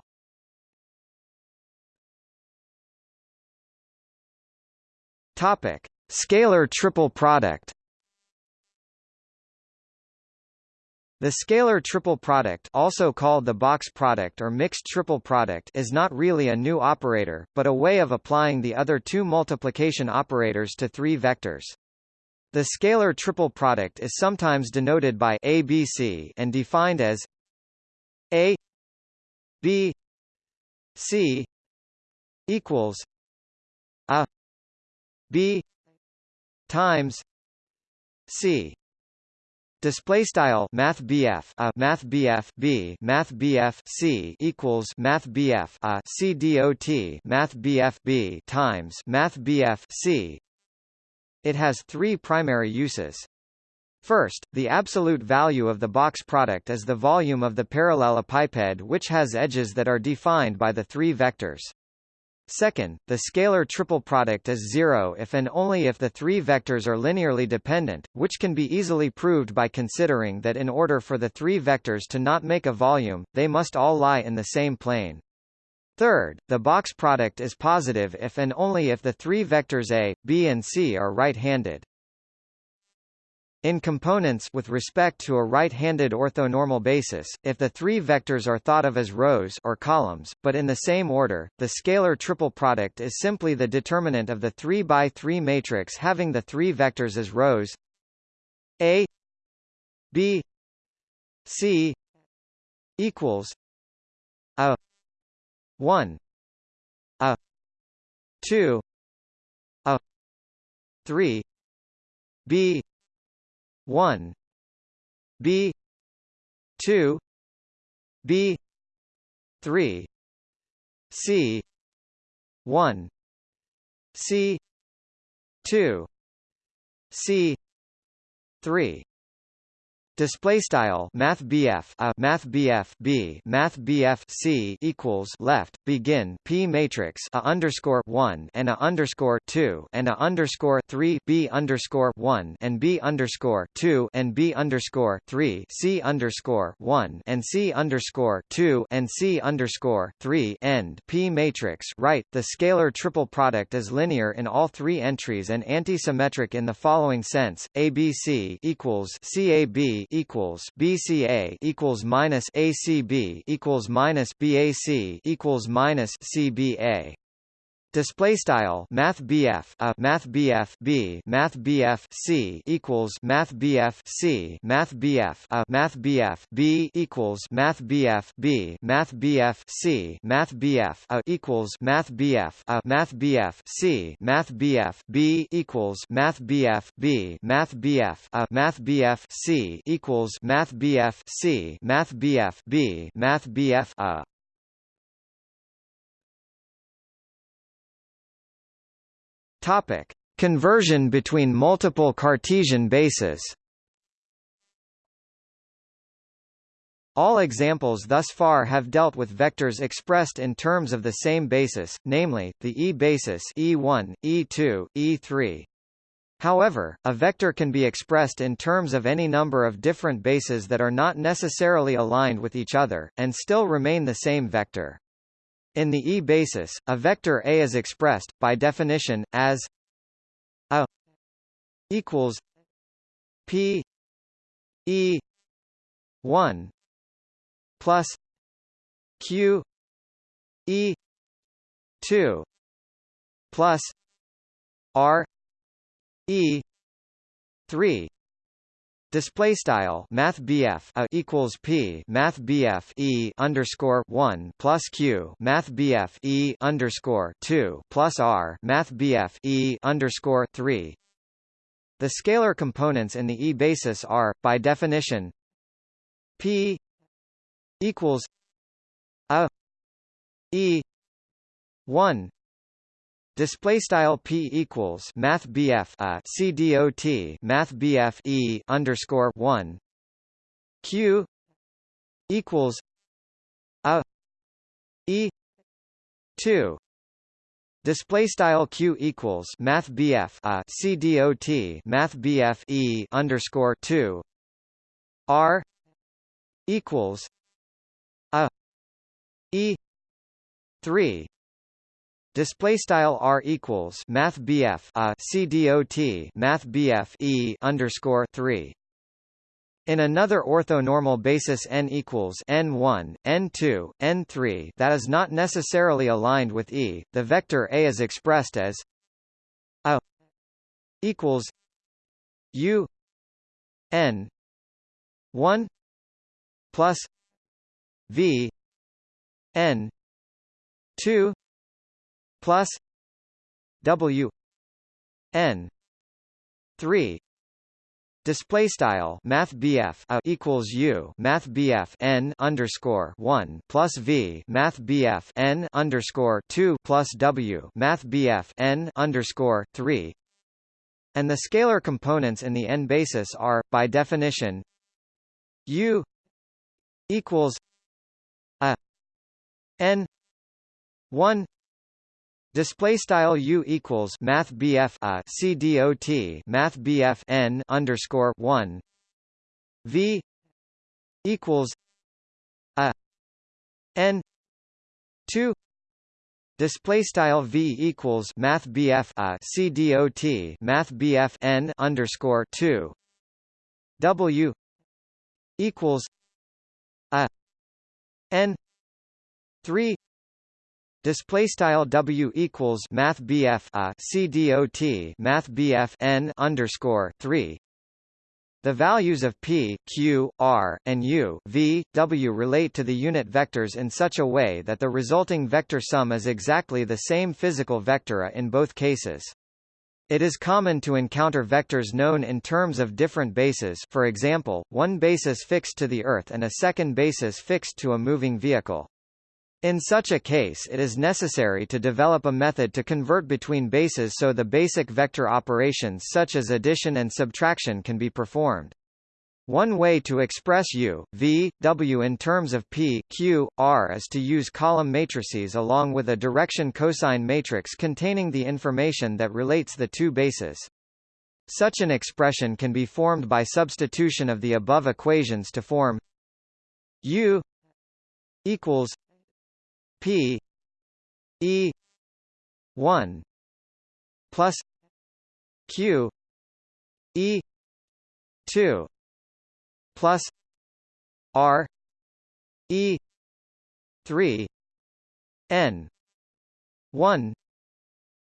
Topic. Scalar triple product The scalar triple product also called the box product or mixed triple product is not really a new operator, but a way of applying the other two multiplication operators to three vectors. The scalar triple product is sometimes denoted by ABC and defined as A B C equals A B times C Display style Math BF a Math BF B Math BF C equals Math BF a C Math BF B times Math BF C. It has three primary uses. First, the absolute value of the box product is the volume of the parallelepiped which has edges that are defined by the three vectors. Second, the scalar triple product is zero if and only if the three vectors are linearly dependent, which can be easily proved by considering that in order for the three vectors to not make a volume, they must all lie in the same plane. Third, the box product is positive if and only if the three vectors A, B and C are right-handed. In components with respect to a right-handed orthonormal basis, if the three vectors are thought of as rows or columns, but in the same order, the scalar triple product is simply the determinant of the 3 by 3 matrix having the three vectors as rows. A B C equals a 1 a 2 a 3 B one B two B three C one C two C three Display style Math BF a Math BF B Math BF C equals left begin P matrix a underscore one and a underscore two and a underscore three B underscore one and B underscore two and B underscore three C underscore one and C underscore two and C underscore three end P matrix right. The scalar triple product is linear in all three entries and antisymmetric in the following sense: ABC equals CAB equals BCA equals minus ACB equals minus BAC equals minus CBA Display style Math BF a Math BF B Math BF C equals Math BF C Math BF a Math BF B equals Math BF B Math BF C Math BF a equals Math BF a Math BF C Math BF B equals Math BF B Math BF a Math BF C equals Math BF C Math BF B Math BF a Topic: Conversion between multiple Cartesian bases. All examples thus far have dealt with vectors expressed in terms of the same basis, namely, the E basis E1, E2, E3. However, a vector can be expressed in terms of any number of different bases that are not necessarily aligned with each other, and still remain the same vector. In the E basis, a vector A is expressed, by definition, as A equals P E 1 plus Q E 2 plus R E 3 Display style Math BF a equals P Math BF E underscore one plus Q Math BF E underscore two plus R Math BF E underscore three. The scalar components in the E basis are, by definition, P equals a E one Display style p equals math bf a uh, c dot math bf e underscore one. Q equals a e two. Display style q equals math bf a uh, c dot math bf e underscore two. R equals a e three Display style r equals math bf a uh, c dot math bf e underscore three. In another orthonormal basis n equals n1, n2, n3 that is not necessarily aligned with E, the vector A is expressed as a equals u n 1 plus v n 2 plus w n 3 Display style Math a equals U Math N underscore one plus V Math N underscore two plus W Math N underscore three. And the scalar components in the n basis are, by definition, U equals a n one Display style U equals Math BF a C D O T Math BF N underscore one. V equals a N two. Display style V equals Math BF a C D O T Math BF N underscore two. W equals a N three Display style W equals Math BF a C D O T Math BF N underscore three. The values of p, q, r, and u, v, w relate to the unit vectors in such a way that the resulting vector sum is exactly the same physical vector in both cases. It is common to encounter vectors known in terms of different bases for example, one basis fixed to the Earth and a second basis fixed to a moving vehicle. In such a case it is necessary to develop a method to convert between bases so the basic vector operations such as addition and subtraction can be performed. One way to express u, v, w in terms of p, q, r is to use column matrices along with a direction cosine matrix containing the information that relates the two bases. Such an expression can be formed by substitution of the above equations to form u equals P E one plus Q E two plus R E three N one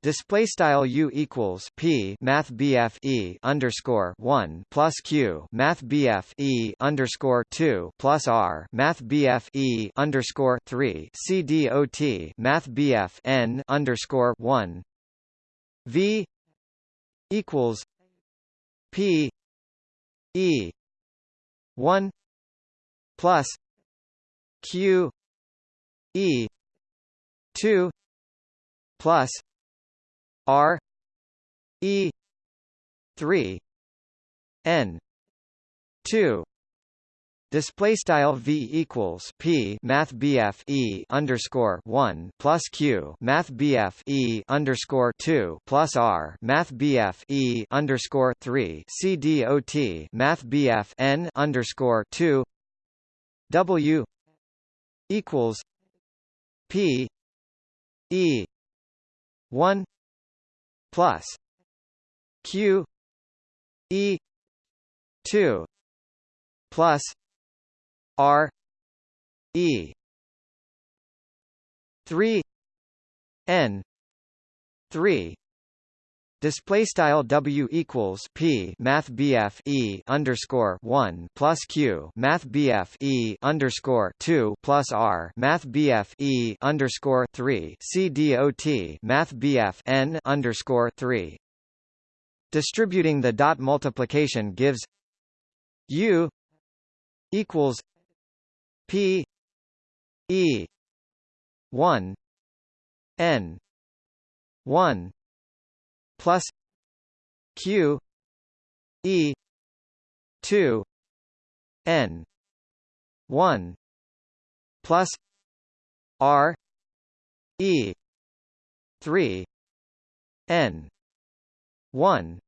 Display style u equals p math bf e underscore one plus q math bf e underscore two plus r math bf e underscore three c d o t math bf n underscore one. V equals p e one plus q e two plus R E three N two Display style v equals p math bf e underscore one plus q math bf e underscore two plus r math bf e underscore three c dot math bf n underscore two w equals p e one plus q e 2 plus r e 3 n 3 Display style W equals P Math BF E underscore one plus Q Math BF E underscore two plus R Math BF E underscore three C D O T Math BF N underscore three. Distributing the dot multiplication gives U equals P E one N one plus q e 2 n 1 plus r e 3 n 1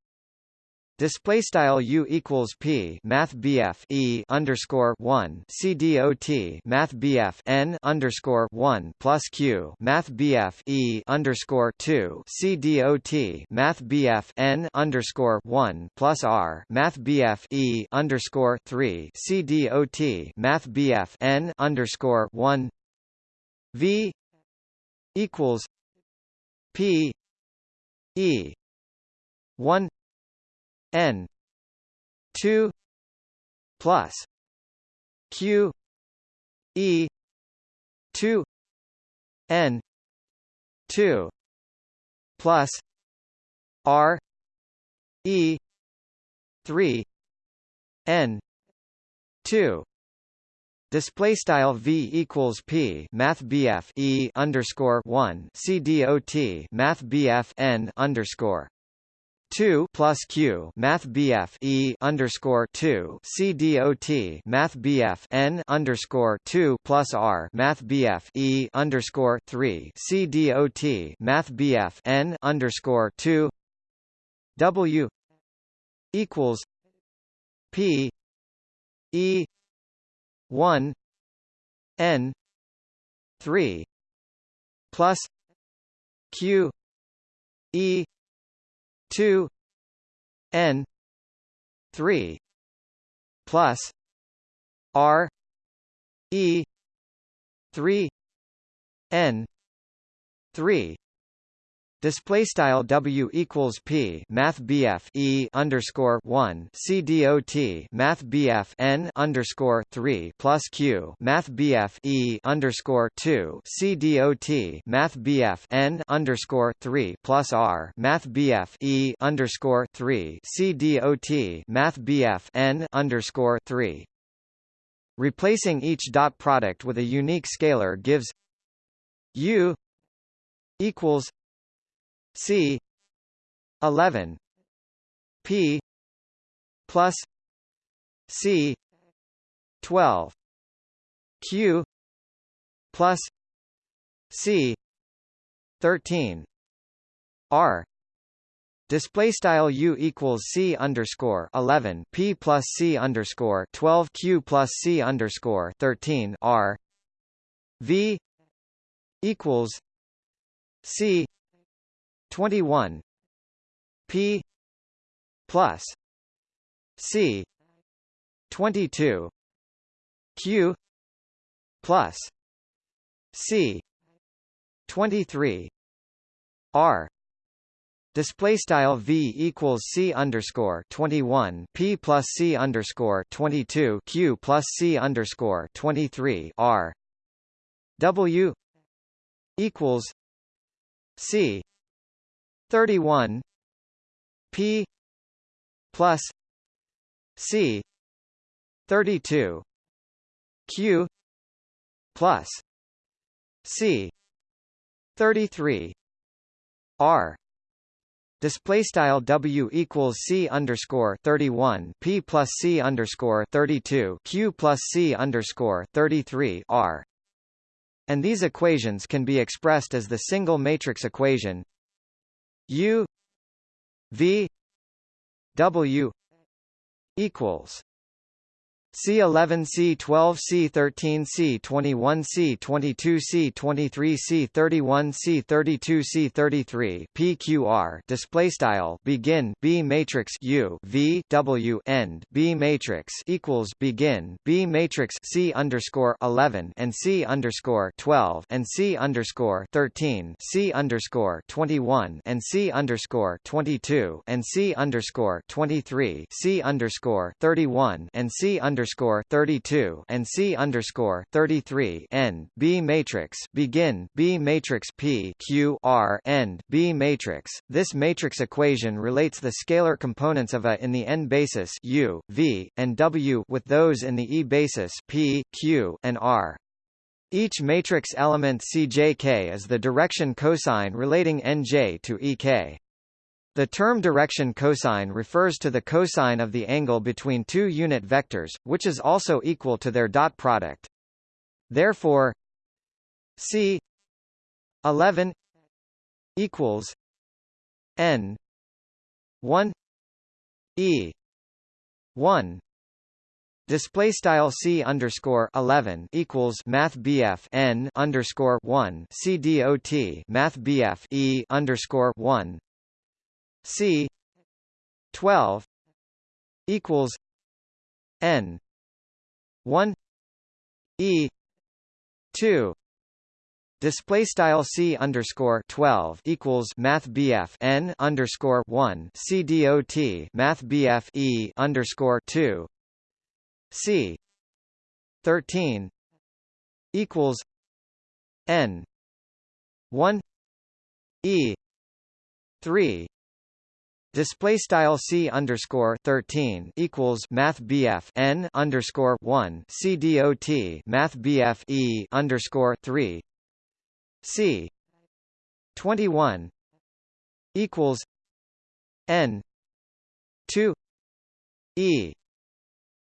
Display style u equals p math bf e underscore one c dot math bf n underscore one plus q math bf e underscore two c dot math bf n underscore one plus r math bf e underscore three c dot math bf n underscore one v equals p e one n 2 plus q e 2 n 2 plus r e 3 n 2 Display style v equals p math bf e underscore one c dot math bf n underscore 2 plus q math bf e underscore 2 c dot math bf n underscore 2 plus r math bf e underscore 3 c dot math bf n underscore 2 w equals p e 1 n 3 plus q e 2 n 3 plus r e 3 n 3 Display style W equals P Math BF E underscore one C dot Math BF N underscore three plus Q Math BF E underscore two C dot Math BF N underscore three plus R Math BF E underscore three C dot Math BF N underscore three. Replacing each dot product with a unique scalar gives U equals C eleven P plus C twelve Q plus C thirteen R Display style u equals c underscore eleven p plus c underscore twelve q plus c underscore thirteen r v equals c 21 p plus c 22 q plus c 23 r Display style v equals c underscore twenty one p plus c underscore twenty two q plus c underscore twenty three r w equals c 31 P plus C 32 Q plus C 33 R Display style W equals C underscore thirty one P plus C underscore thirty two Q plus C underscore thirty three R. And these equations can be expressed as the single matrix equation U V W equals C11 C12 C13 C21 C22 C23 C31 C32 C33 PQR display style begin B matrix U V W end B matrix equals begin B matrix C underscore 11 and C underscore 12 and C underscore 13 C underscore 21 and C underscore 22 and C underscore 23 C underscore 31 and C underscore underscore 32 and C underscore 33 N B matrix begin B matrix P Q R end B matrix. This matrix equation relates the scalar components of A in the n basis U, V, and W with those in the E basis P, Q, and R. Each matrix element CJK is the direction cosine relating NJ to EK. The term direction cosine refers to the cosine of the angle between two unit vectors, which is also equal to their dot product. Therefore, c 11 equals n 1 e 1 Display style c underscore eleven equals Math BF n underscore one C D O T Math BF e underscore one C twelve equals N one E two Display style c underscore twelve equals Math BF n underscore one C D O T Math BF e underscore two C thirteen equals N one E three Display style c underscore thirteen equals Math BF n underscore one C D O T Math BF e underscore three. C twenty one equals N two E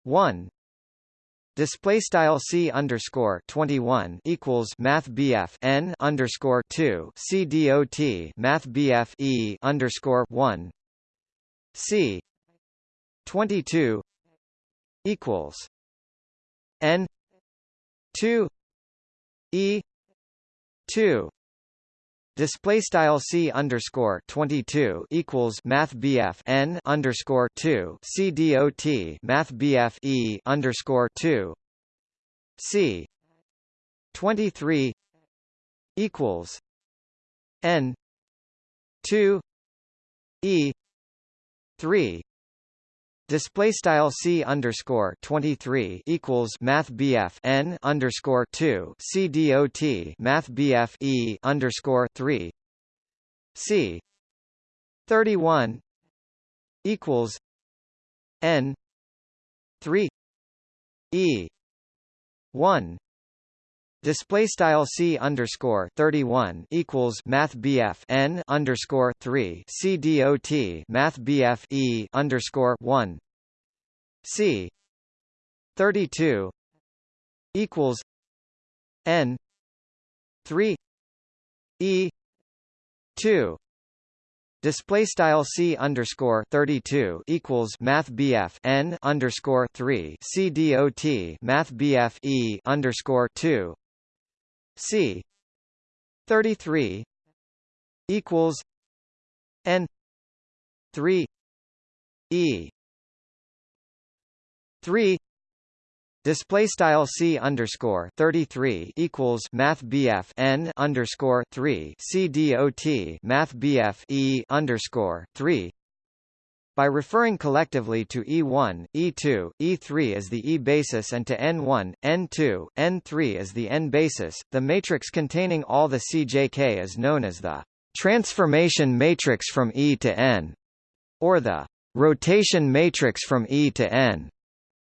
one. Display style c underscore 21 equals math bf n underscore 2 c dot math bf e underscore 1 c 22 equals n 2 e 2 Display style c underscore twenty two equals Math BF n underscore two. C dot Math BF e underscore two. C twenty three equals N two E three. Display style c underscore twenty three equals Math BF n underscore two. C dot Math BF e underscore three. C thirty one equals N three E one Display style c underscore thirty one equals Math BF n underscore three C dot Math BF e underscore one. C thirty two equals N three E two. Display style c underscore thirty two equals Math BF n underscore three C dot Math BF e underscore two C thirty three equals N three E three Display style c underscore thirty three equals Math BF n underscore three C dot Math BF e underscore three by referring collectively to E1, E2, E3 as the E basis and to N1, N2, N3 as the N basis, the matrix containing all the CJK is known as the transformation matrix from E to N, or the rotation matrix from E to N,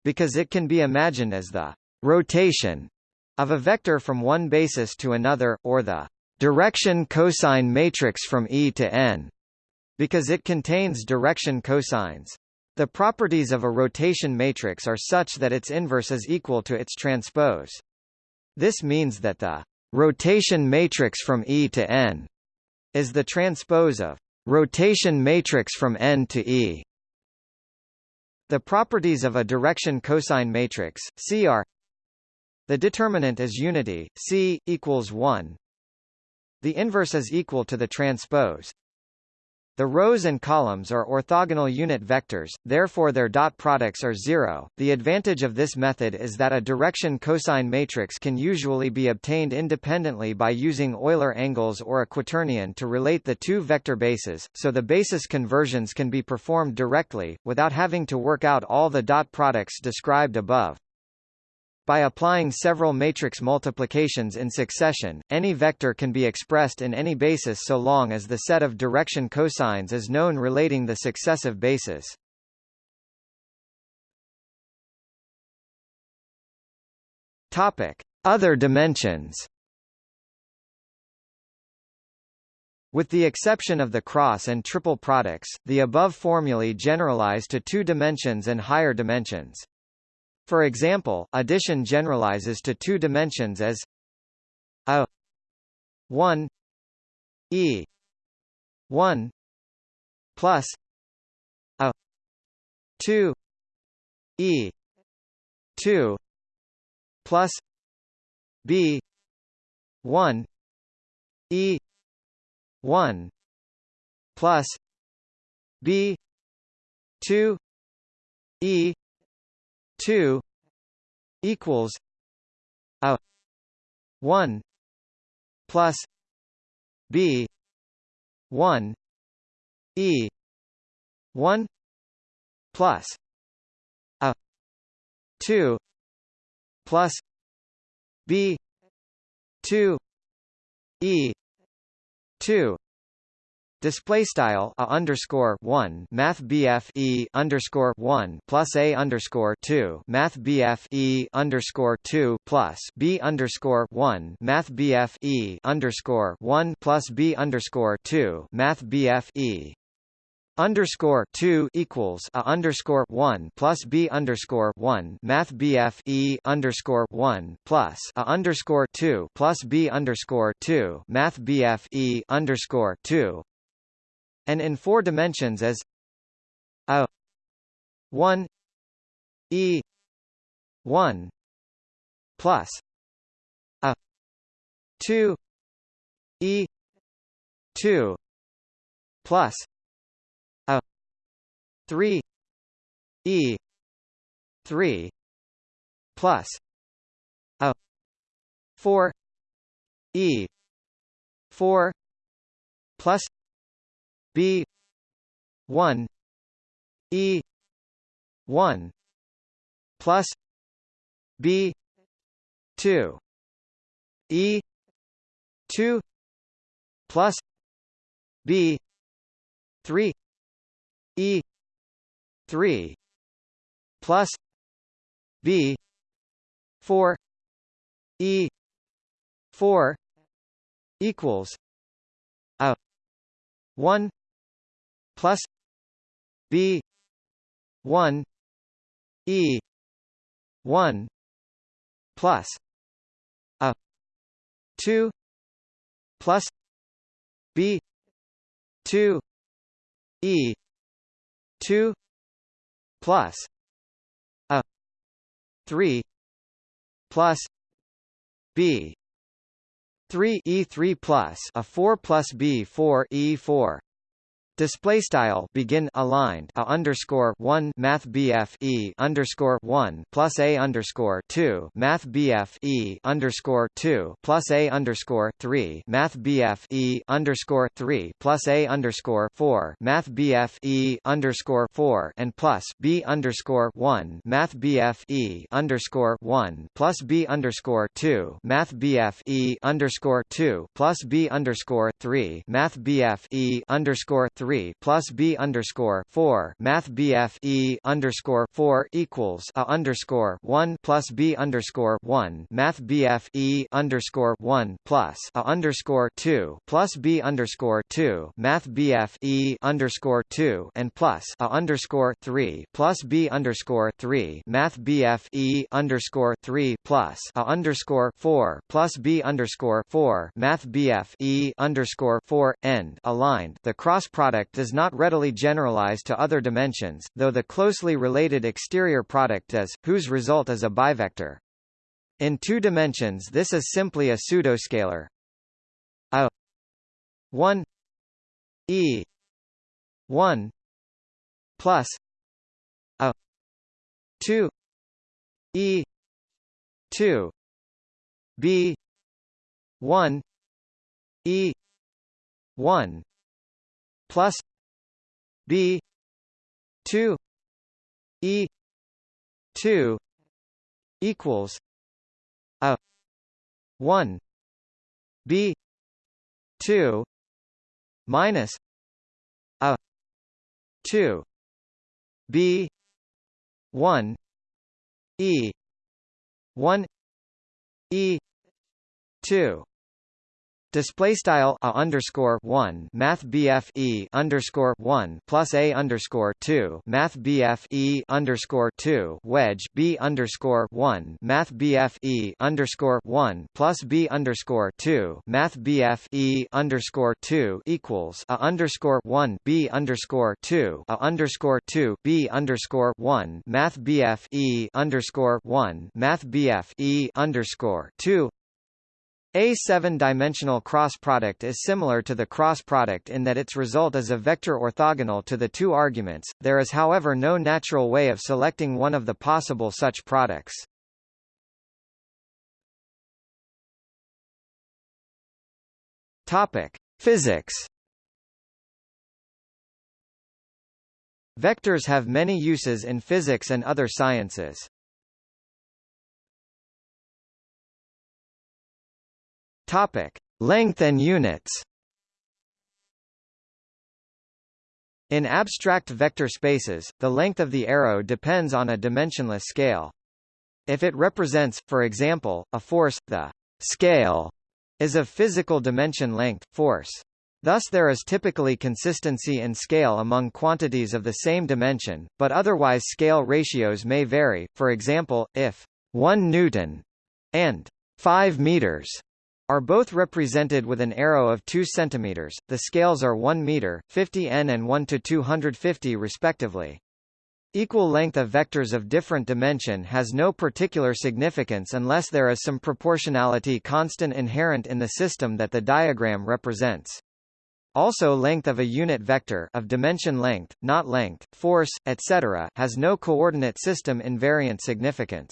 because it can be imagined as the rotation of a vector from one basis to another, or the direction cosine matrix from E to N because it contains direction cosines. The properties of a rotation matrix are such that its inverse is equal to its transpose. This means that the rotation matrix from E to N is the transpose of rotation matrix from N to E. The properties of a direction cosine matrix, C are the determinant is unity, C, equals 1. The inverse is equal to the transpose, the rows and columns are orthogonal unit vectors, therefore their dot products are zero. The advantage of this method is that a direction cosine matrix can usually be obtained independently by using Euler angles or a quaternion to relate the two vector bases, so the basis conversions can be performed directly, without having to work out all the dot products described above. By applying several matrix multiplications in succession, any vector can be expressed in any basis so long as the set of direction cosines is known relating the successive bases. Topic: Other dimensions. With the exception of the cross and triple products, the above formulae generalize to two dimensions and higher dimensions. For example, addition generalizes to two dimensions as a 1 e 1 plus a 2 e 2 plus b 1 e 1 plus b 2 e 2 equals a 1 plus b 1 e 1 plus a 2 plus b 2 e 2 Display style a underscore one Math BF E underscore one plus A underscore two Math BF E underscore two plus B underscore one Math BF E underscore one plus B underscore two Math BF E. Underscore two equals a underscore one plus B underscore one Math BF E underscore one plus a underscore two plus B underscore two Math BF E underscore two and in four dimensions as a 1 e 1 plus a 2 e 2 plus a 3 e 3 plus a 4 e 4 plus B one E one plus B two E two plus B three E three plus B four E four equals a one plus B one E one plus a two plus B two E two plus a three plus B three E three plus a four plus B four E four Display style begin aligned a underscore one Math BF E underscore one plus A underscore two Math BF E underscore two plus A underscore three Math BF E underscore three plus A underscore four Math BF E underscore four and plus B underscore one Math BF E underscore one plus B underscore two Math BF E underscore two plus B underscore three Math BF E underscore three three plus B underscore four Math BF E underscore four equals a underscore one plus B underscore one Math BF E underscore one plus a underscore two plus B underscore two Math BF E underscore two and plus a underscore three plus B underscore three Math BF E underscore three plus a underscore four plus B underscore four Math BF E underscore four end aligned the cross product product does not readily generalize to other dimensions, though the closely related exterior product does, whose result is a bivector. In two dimensions this is simply a pseudoscalar. A 1 e 1 plus a 2 e 2 b 1 e 1 plus B two E two equals a one B two minus a two B one E one E two Display style a underscore one Math BF E underscore one plus A underscore two Math BF E underscore two wedge B underscore one Math BF E underscore one plus B underscore two Math BF E underscore two equals a underscore one B underscore two a underscore two B underscore one Math BF E underscore one Math BF E underscore two a seven-dimensional cross product is similar to the cross product in that its result is a vector orthogonal to the two arguments, there is however no natural way of selecting one of the possible such products. Topic. Physics Vectors have many uses in physics and other sciences. Topic: Length and units. In abstract vector spaces, the length of the arrow depends on a dimensionless scale. If it represents, for example, a force, the scale is of physical dimension length, force. Thus there is typically consistency in scale among quantities of the same dimension, but otherwise scale ratios may vary, for example, if 1 newton and 5 meters are both represented with an arrow of 2 cm, the scales are 1 meter, 50 n and 1 to 250 respectively. Equal length of vectors of different dimension has no particular significance unless there is some proportionality constant inherent in the system that the diagram represents. Also length of a unit vector of dimension length, not length, force, etc. has no coordinate system invariant significance.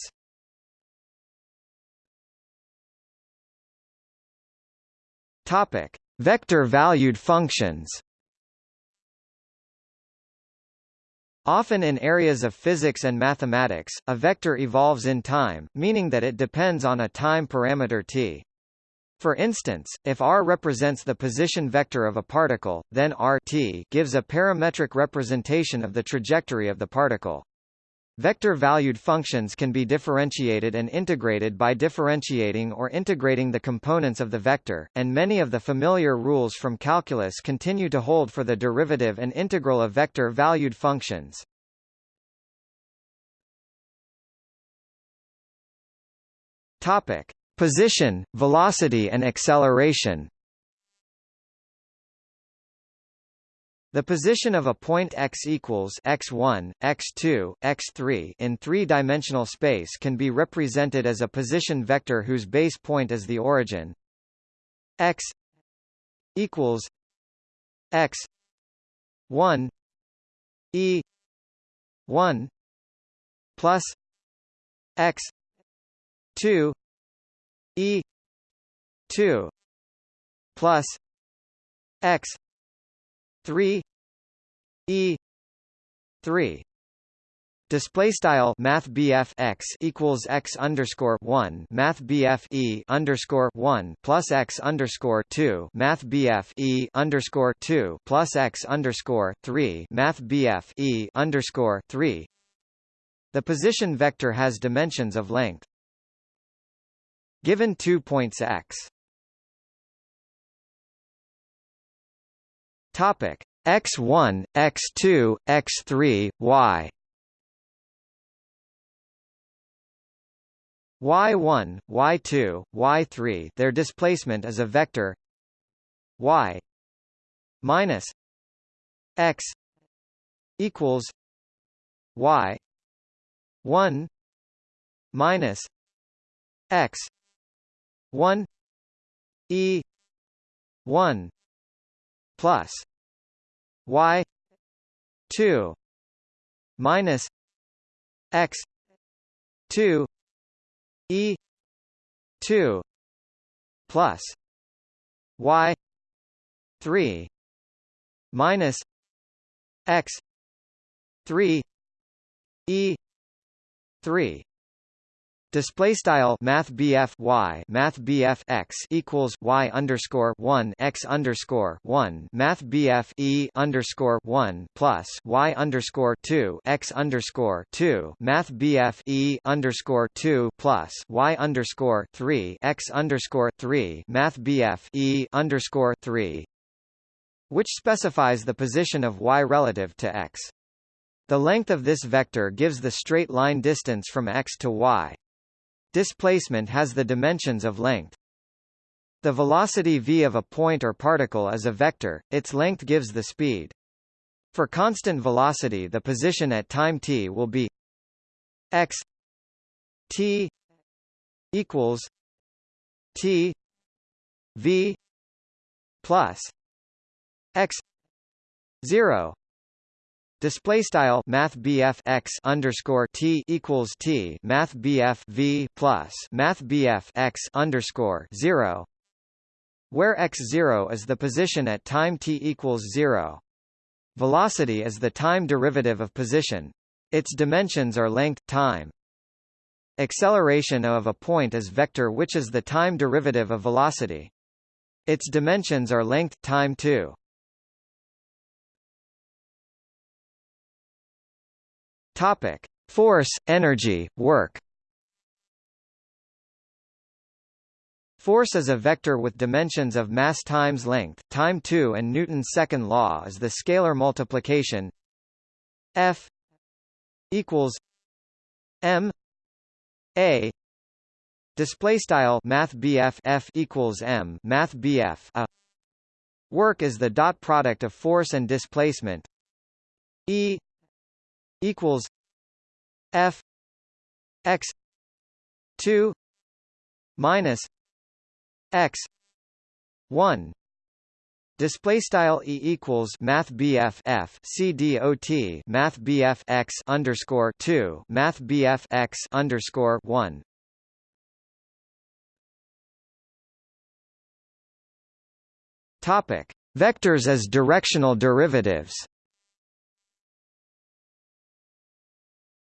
Topic: Vector-valued functions. Often in areas of physics and mathematics, a vector evolves in time, meaning that it depends on a time parameter t. For instance, if r represents the position vector of a particle, then r t gives a parametric representation of the trajectory of the particle. Vector-valued functions can be differentiated and integrated by differentiating or integrating the components of the vector, and many of the familiar rules from calculus continue to hold for the derivative and integral of vector-valued functions. Topic: Position, velocity and acceleration. The position of a point x equals x1, x2, x3 in three-dimensional space can be represented as a position vector whose base point is the origin. X equals x 1 e 1 plus x 2 e 2 plus x 3 e 3 Display style Math x equals x underscore one Math e underscore one plus x underscore two Math e underscore two plus x underscore three Math e underscore three. The position vector has dimensions of length. Given two points x Topic x1, x2, x3, y. y1, y2, y3 their displacement is a vector y minus x equals y 1 minus x 1 e 1 plus y 2 minus x 2 e 2 plus y 3 minus x 3 e 3 Display style Math BF Y Math BF X equals Y underscore one X underscore one Math BF E underscore one plus Y underscore two X underscore two Math BF E underscore two plus Y underscore three X underscore three Math BF E underscore three which specifies the position of Y relative to X. The length of this vector gives the straight line distance from X to Y. Displacement has the dimensions of length. The velocity v of a point or particle is a vector, its length gives the speed. For constant velocity the position at time t will be x t equals t v plus x 0 Display style Math x underscore T equals T Math V plus Math x underscore zero where x zero is the position at time t equals zero. Velocity is the time derivative of position. Its dimensions are length time. Acceleration of a point is vector which is the time derivative of velocity. Its dimensions are length time too. Topic: Force, energy, work. Force is a vector with dimensions of mass times length, time 2 and Newton's second law is the scalar multiplication F equals M A display style math BF F equals M math BF a work is the dot product of force and displacement E equals F X two minus X one. Display style e equals Math BF F C D O T. Math BF X underscore two. Math BF X underscore one. Topic. Vectors as directional derivatives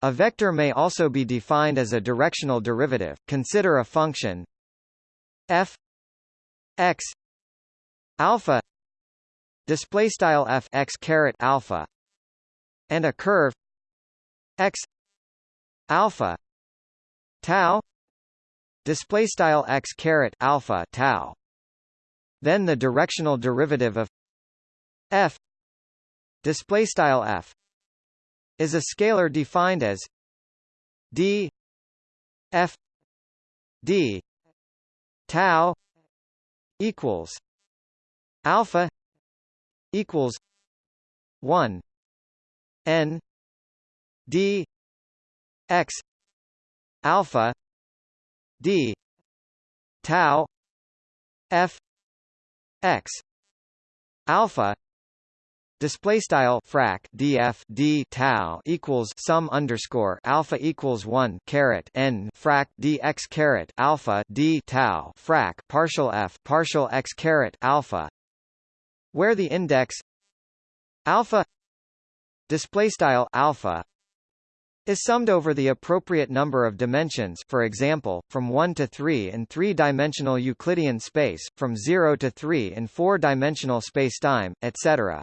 A vector may also be defined as a directional derivative. Consider a function f x alpha display style f x caret alpha and a curve x alpha tau display style x caret alpha tau then the directional derivative of f display style f is a scalar defined as d f d tau equals alpha equals 1 n d x alpha d tau f x alpha display style frac df d tau equals sum underscore alpha equals 1 caret n frac dx caret alpha d tau frac partial f partial x caret alpha where the index alpha display style alpha is summed over the appropriate number of dimensions for example, from 1 to 3 in three-dimensional Euclidean space, from 0 to 3 in four-dimensional spacetime, etc.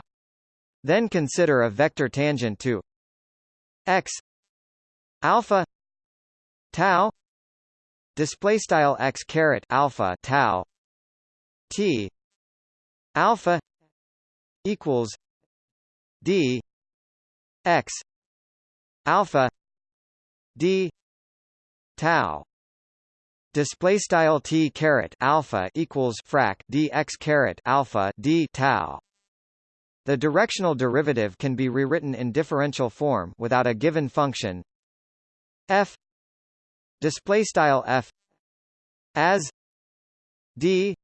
Then consider a vector tangent to x alpha tau display style x caret alpha tau t alpha equals d x alpha d tau display style t caret alpha equals frac dx caret alpha d tau the directional derivative can be rewritten in differential form without a given function. F. Display style f. As. D.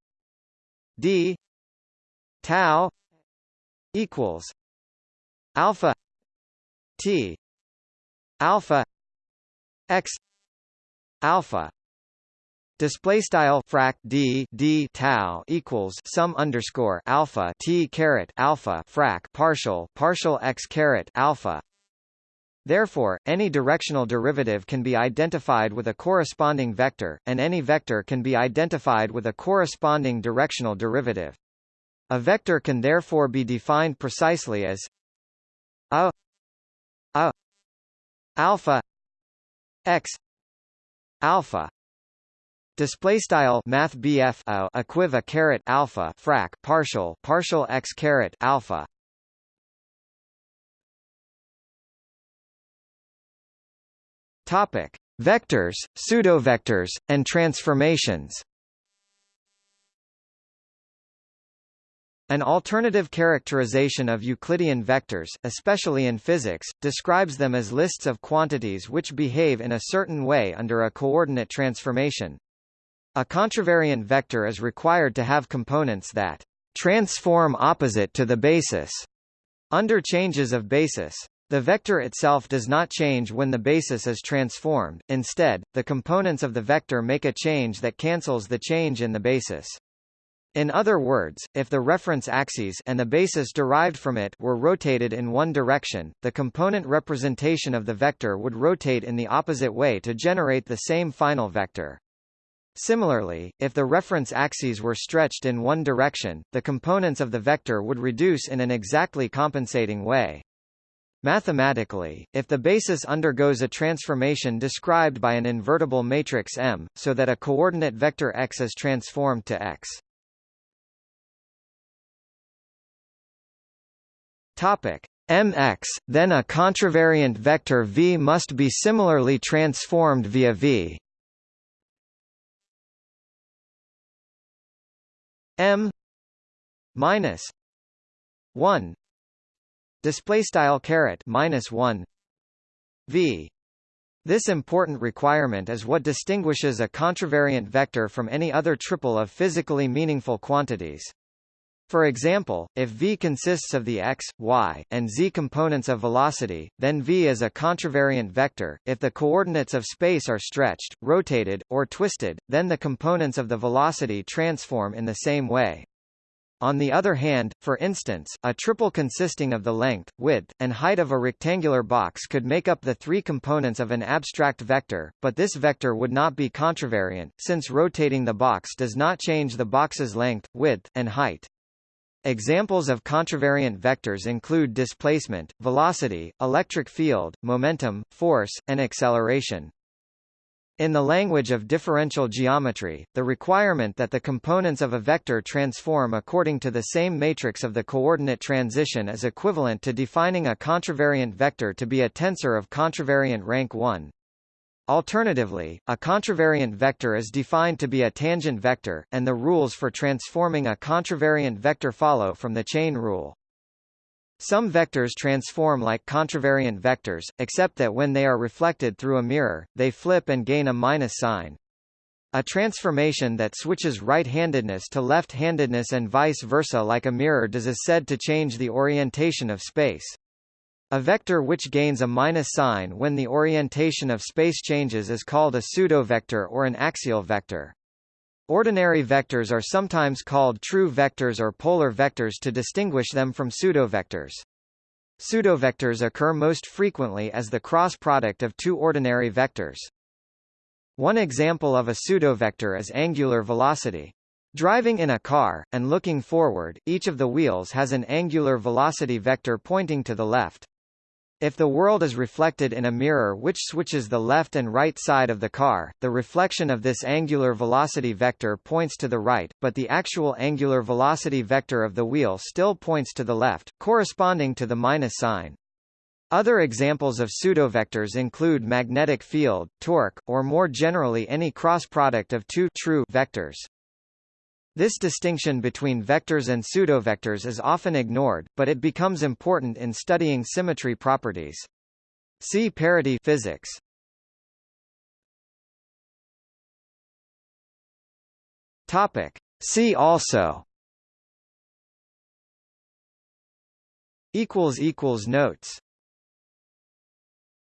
D. Tau. Equals. Alpha. T. Alpha. X. Alpha Display style frac d d tau equals sum underscore alpha t caret alpha frac partial partial x caret alpha. Therefore, any directional derivative can be identified with a corresponding vector, and any vector can be identified with a corresponding directional derivative. A vector can therefore be defined precisely as a a alpha x alpha display style math BF uh, a equiva caret alpha frac partial partial x caret alpha Topic: Vectors, pseudovectors, and transformations. An alternative characterization of Euclidean vectors, especially in physics, describes them as lists of quantities which behave in a certain way under a coordinate transformation. A contravariant vector is required to have components that transform opposite to the basis under changes of basis. The vector itself does not change when the basis is transformed, instead, the components of the vector make a change that cancels the change in the basis. In other words, if the reference axes and the basis derived from it were rotated in one direction, the component representation of the vector would rotate in the opposite way to generate the same final vector. Similarly, if the reference axes were stretched in one direction, the components of the vector would reduce in an exactly compensating way. Mathematically, if the basis undergoes a transformation described by an invertible matrix M, so that a coordinate vector x is transformed to x. Topic mx, then a contravariant vector v must be similarly transformed via v. m minus 1 display style caret minus 1 v this important requirement is what distinguishes a contravariant vector from any other triple of physically meaningful quantities. For example, if v consists of the x, y, and z components of velocity, then v is a contravariant vector. If the coordinates of space are stretched, rotated, or twisted, then the components of the velocity transform in the same way. On the other hand, for instance, a triple consisting of the length, width, and height of a rectangular box could make up the three components of an abstract vector, but this vector would not be contravariant, since rotating the box does not change the box's length, width, and height. Examples of contravariant vectors include displacement, velocity, electric field, momentum, force, and acceleration. In the language of differential geometry, the requirement that the components of a vector transform according to the same matrix of the coordinate transition is equivalent to defining a contravariant vector to be a tensor of contravariant rank 1. Alternatively, a contravariant vector is defined to be a tangent vector, and the rules for transforming a contravariant vector follow from the chain rule. Some vectors transform like contravariant vectors, except that when they are reflected through a mirror, they flip and gain a minus sign. A transformation that switches right-handedness to left-handedness and vice versa like a mirror does is said to change the orientation of space. A vector which gains a minus sign when the orientation of space changes is called a pseudovector or an axial vector. Ordinary vectors are sometimes called true vectors or polar vectors to distinguish them from pseudovectors. Pseudovectors occur most frequently as the cross product of two ordinary vectors. One example of a pseudovector is angular velocity. Driving in a car, and looking forward, each of the wheels has an angular velocity vector pointing to the left. If the world is reflected in a mirror which switches the left and right side of the car, the reflection of this angular velocity vector points to the right, but the actual angular velocity vector of the wheel still points to the left, corresponding to the minus sign. Other examples of pseudovectors include magnetic field, torque, or more generally any cross product of two true vectors. This distinction between vectors and pseudovectors is often ignored, but it becomes important in studying symmetry properties. See parity physics. Topic. See also equals equals notes